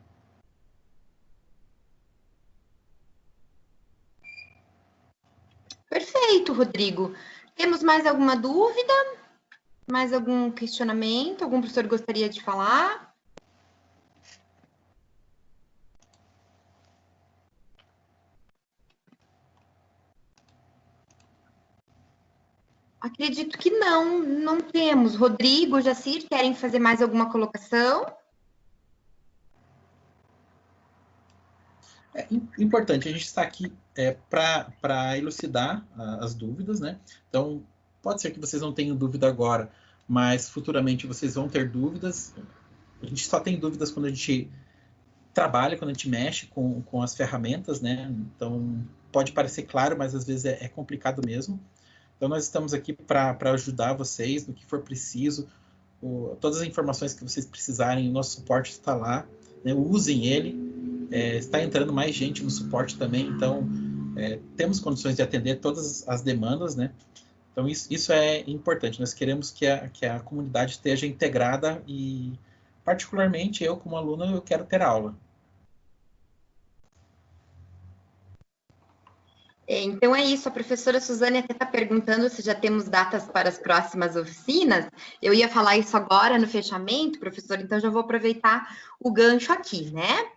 Perfeito, Rodrigo. Temos mais alguma dúvida? Mais algum questionamento? Algum professor gostaria de falar? Acredito que não, não temos. Rodrigo, Jacir, querem fazer mais alguma colocação? É importante, a gente está aqui é, para elucidar as dúvidas, né? Então, pode ser que vocês não tenham dúvida agora, mas futuramente vocês vão ter dúvidas. A gente só tem dúvidas quando a gente trabalha, quando a gente mexe com, com as ferramentas, né? Então, pode parecer claro, mas às vezes é, é complicado mesmo. Então, nós estamos aqui para ajudar vocês no que for preciso. O, todas as informações que vocês precisarem, o nosso suporte está lá. Né? Usem ele. É, está entrando mais gente no suporte também, então é, temos condições de atender todas as demandas, né? Então, isso, isso é importante. Nós queremos que a, que a comunidade esteja integrada e, particularmente, eu, como aluno, eu quero ter aula. Então é isso, a professora Suzane até está perguntando se já temos datas para as próximas oficinas. Eu ia falar isso agora no fechamento, professor, então já vou aproveitar o gancho aqui, né?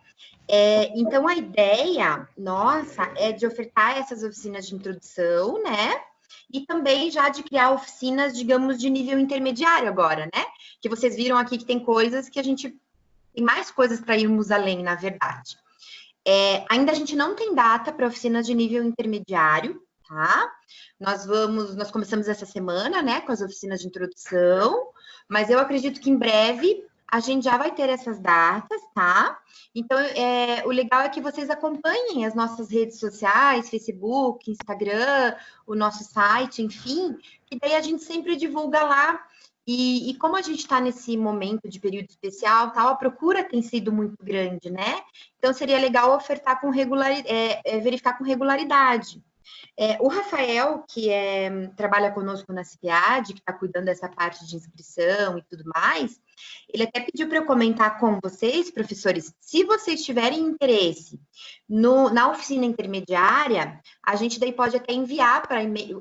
É, então a ideia nossa é de ofertar essas oficinas de introdução, né? E também já de criar oficinas, digamos, de nível intermediário agora, né? Que vocês viram aqui que tem coisas que a gente tem mais coisas para irmos além, na verdade. É, ainda a gente não tem data para oficinas de nível intermediário, tá? Nós vamos, nós começamos essa semana, né, com as oficinas de introdução, mas eu acredito que em breve a gente já vai ter essas datas, tá? Então, é, o legal é que vocês acompanhem as nossas redes sociais, Facebook, Instagram, o nosso site, enfim, que daí a gente sempre divulga lá e, e, como a gente está nesse momento de período especial, tal, a procura tem sido muito grande, né? Então seria legal ofertar com regularidade, é, é, verificar com regularidade. É, o Rafael, que é, trabalha conosco na CIPIAD, que está cuidando dessa parte de inscrição e tudo mais, ele até pediu para eu comentar com vocês, professores, se vocês tiverem interesse no, na oficina intermediária, a gente daí pode até enviar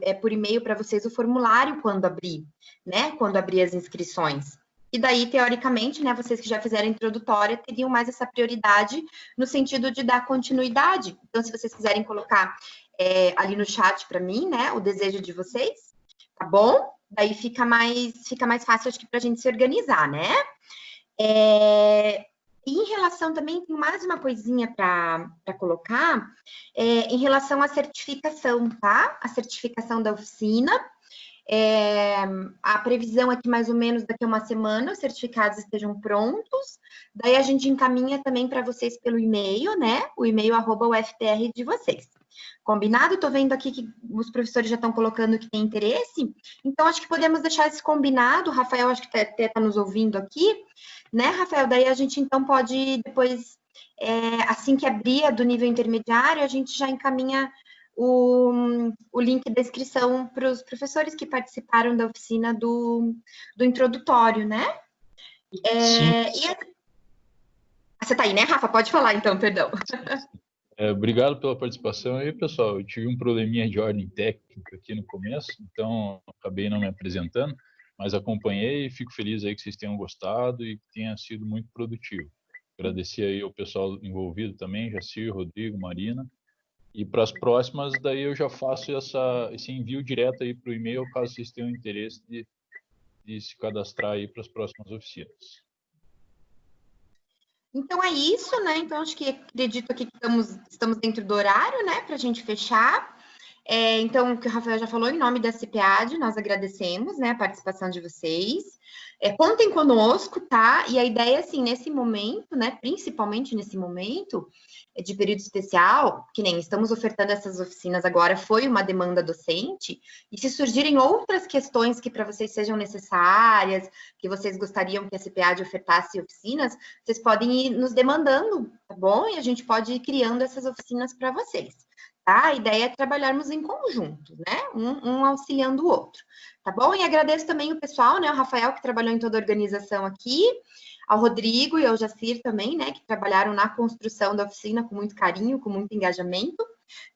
é, por e-mail para vocês o formulário quando abrir né? Quando abrir as inscrições. E daí, teoricamente, né, vocês que já fizeram introdutória teriam mais essa prioridade no sentido de dar continuidade. Então, se vocês quiserem colocar é, ali no chat para mim, né, o desejo de vocês, tá bom? Daí fica mais, fica mais fácil, acho que, para a gente se organizar, né? É, em relação também, tem mais uma coisinha para colocar, é, em relação à certificação, tá? A certificação da oficina. É, a previsão é que mais ou menos daqui a uma semana os certificados estejam prontos. Daí a gente encaminha também para vocês pelo e-mail, né? O e-mail arroba UFPR de vocês. Combinado? Estou vendo aqui que os professores já estão colocando que tem interesse. Então, acho que podemos deixar esse combinado. O Rafael, acho que até está nos ouvindo aqui, né, Rafael? Daí a gente então pode depois, é, assim que abrir do nível intermediário, a gente já encaminha o, o link da inscrição para os professores que participaram da oficina do, do introdutório, né? É, e a... Você está aí, né, Rafa? Pode falar então, perdão. É, obrigado pela participação aí, pessoal. Eu tive um probleminha de ordem técnica aqui no começo, então acabei não me apresentando, mas acompanhei e fico feliz aí que vocês tenham gostado e que tenha sido muito produtivo. Agradecer aí ao pessoal envolvido também, Jacir, Rodrigo, Marina, e para as próximas, daí eu já faço essa, esse envio direto aí para o e-mail, caso vocês tenham interesse de, de se cadastrar aí para as próximas oficinas. Então é isso, né? Então acho que acredito aqui que estamos, estamos dentro do horário, né? Para a gente fechar. É, então, o que o Rafael já falou, em nome da CPAD, nós agradecemos né, a participação de vocês. É, contem conosco, tá? E a ideia, assim, nesse momento, né, principalmente nesse momento é, de período especial, que nem estamos ofertando essas oficinas agora, foi uma demanda docente, e se surgirem outras questões que para vocês sejam necessárias, que vocês gostariam que a CPAD ofertasse oficinas, vocês podem ir nos demandando, tá bom? E a gente pode ir criando essas oficinas para vocês. Tá? A ideia é trabalharmos em conjunto, né? Um, um, auxiliando o outro, tá bom? E agradeço também o pessoal, né? O Rafael, que trabalhou em toda a organização aqui, ao Rodrigo e ao Jacir também, né? Que trabalharam na construção da oficina com muito carinho, com muito engajamento,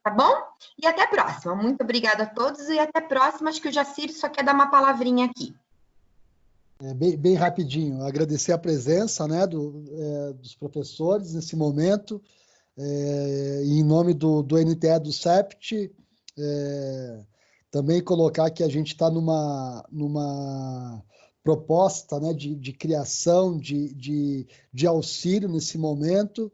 tá bom? E até a próxima. Muito obrigada a todos e até a próxima. Acho que o Jacir só quer dar uma palavrinha aqui. É, bem, bem, rapidinho, agradecer a presença né, do, é, dos professores nesse momento. É, em nome do, do NTE do CEPT, é, também colocar que a gente está numa, numa proposta né, de, de criação de, de, de auxílio nesse momento.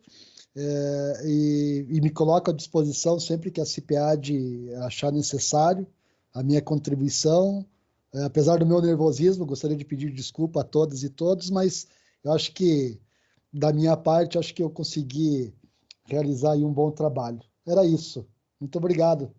É, e, e, me coloco à disposição sempre que a CPAD achar necessário a minha contribuição. É, apesar do meu nervosismo, gostaria de pedir desculpa a todas e todos, mas eu acho que, da minha parte, acho que eu consegui realizar um bom trabalho. Era isso. Muito obrigado.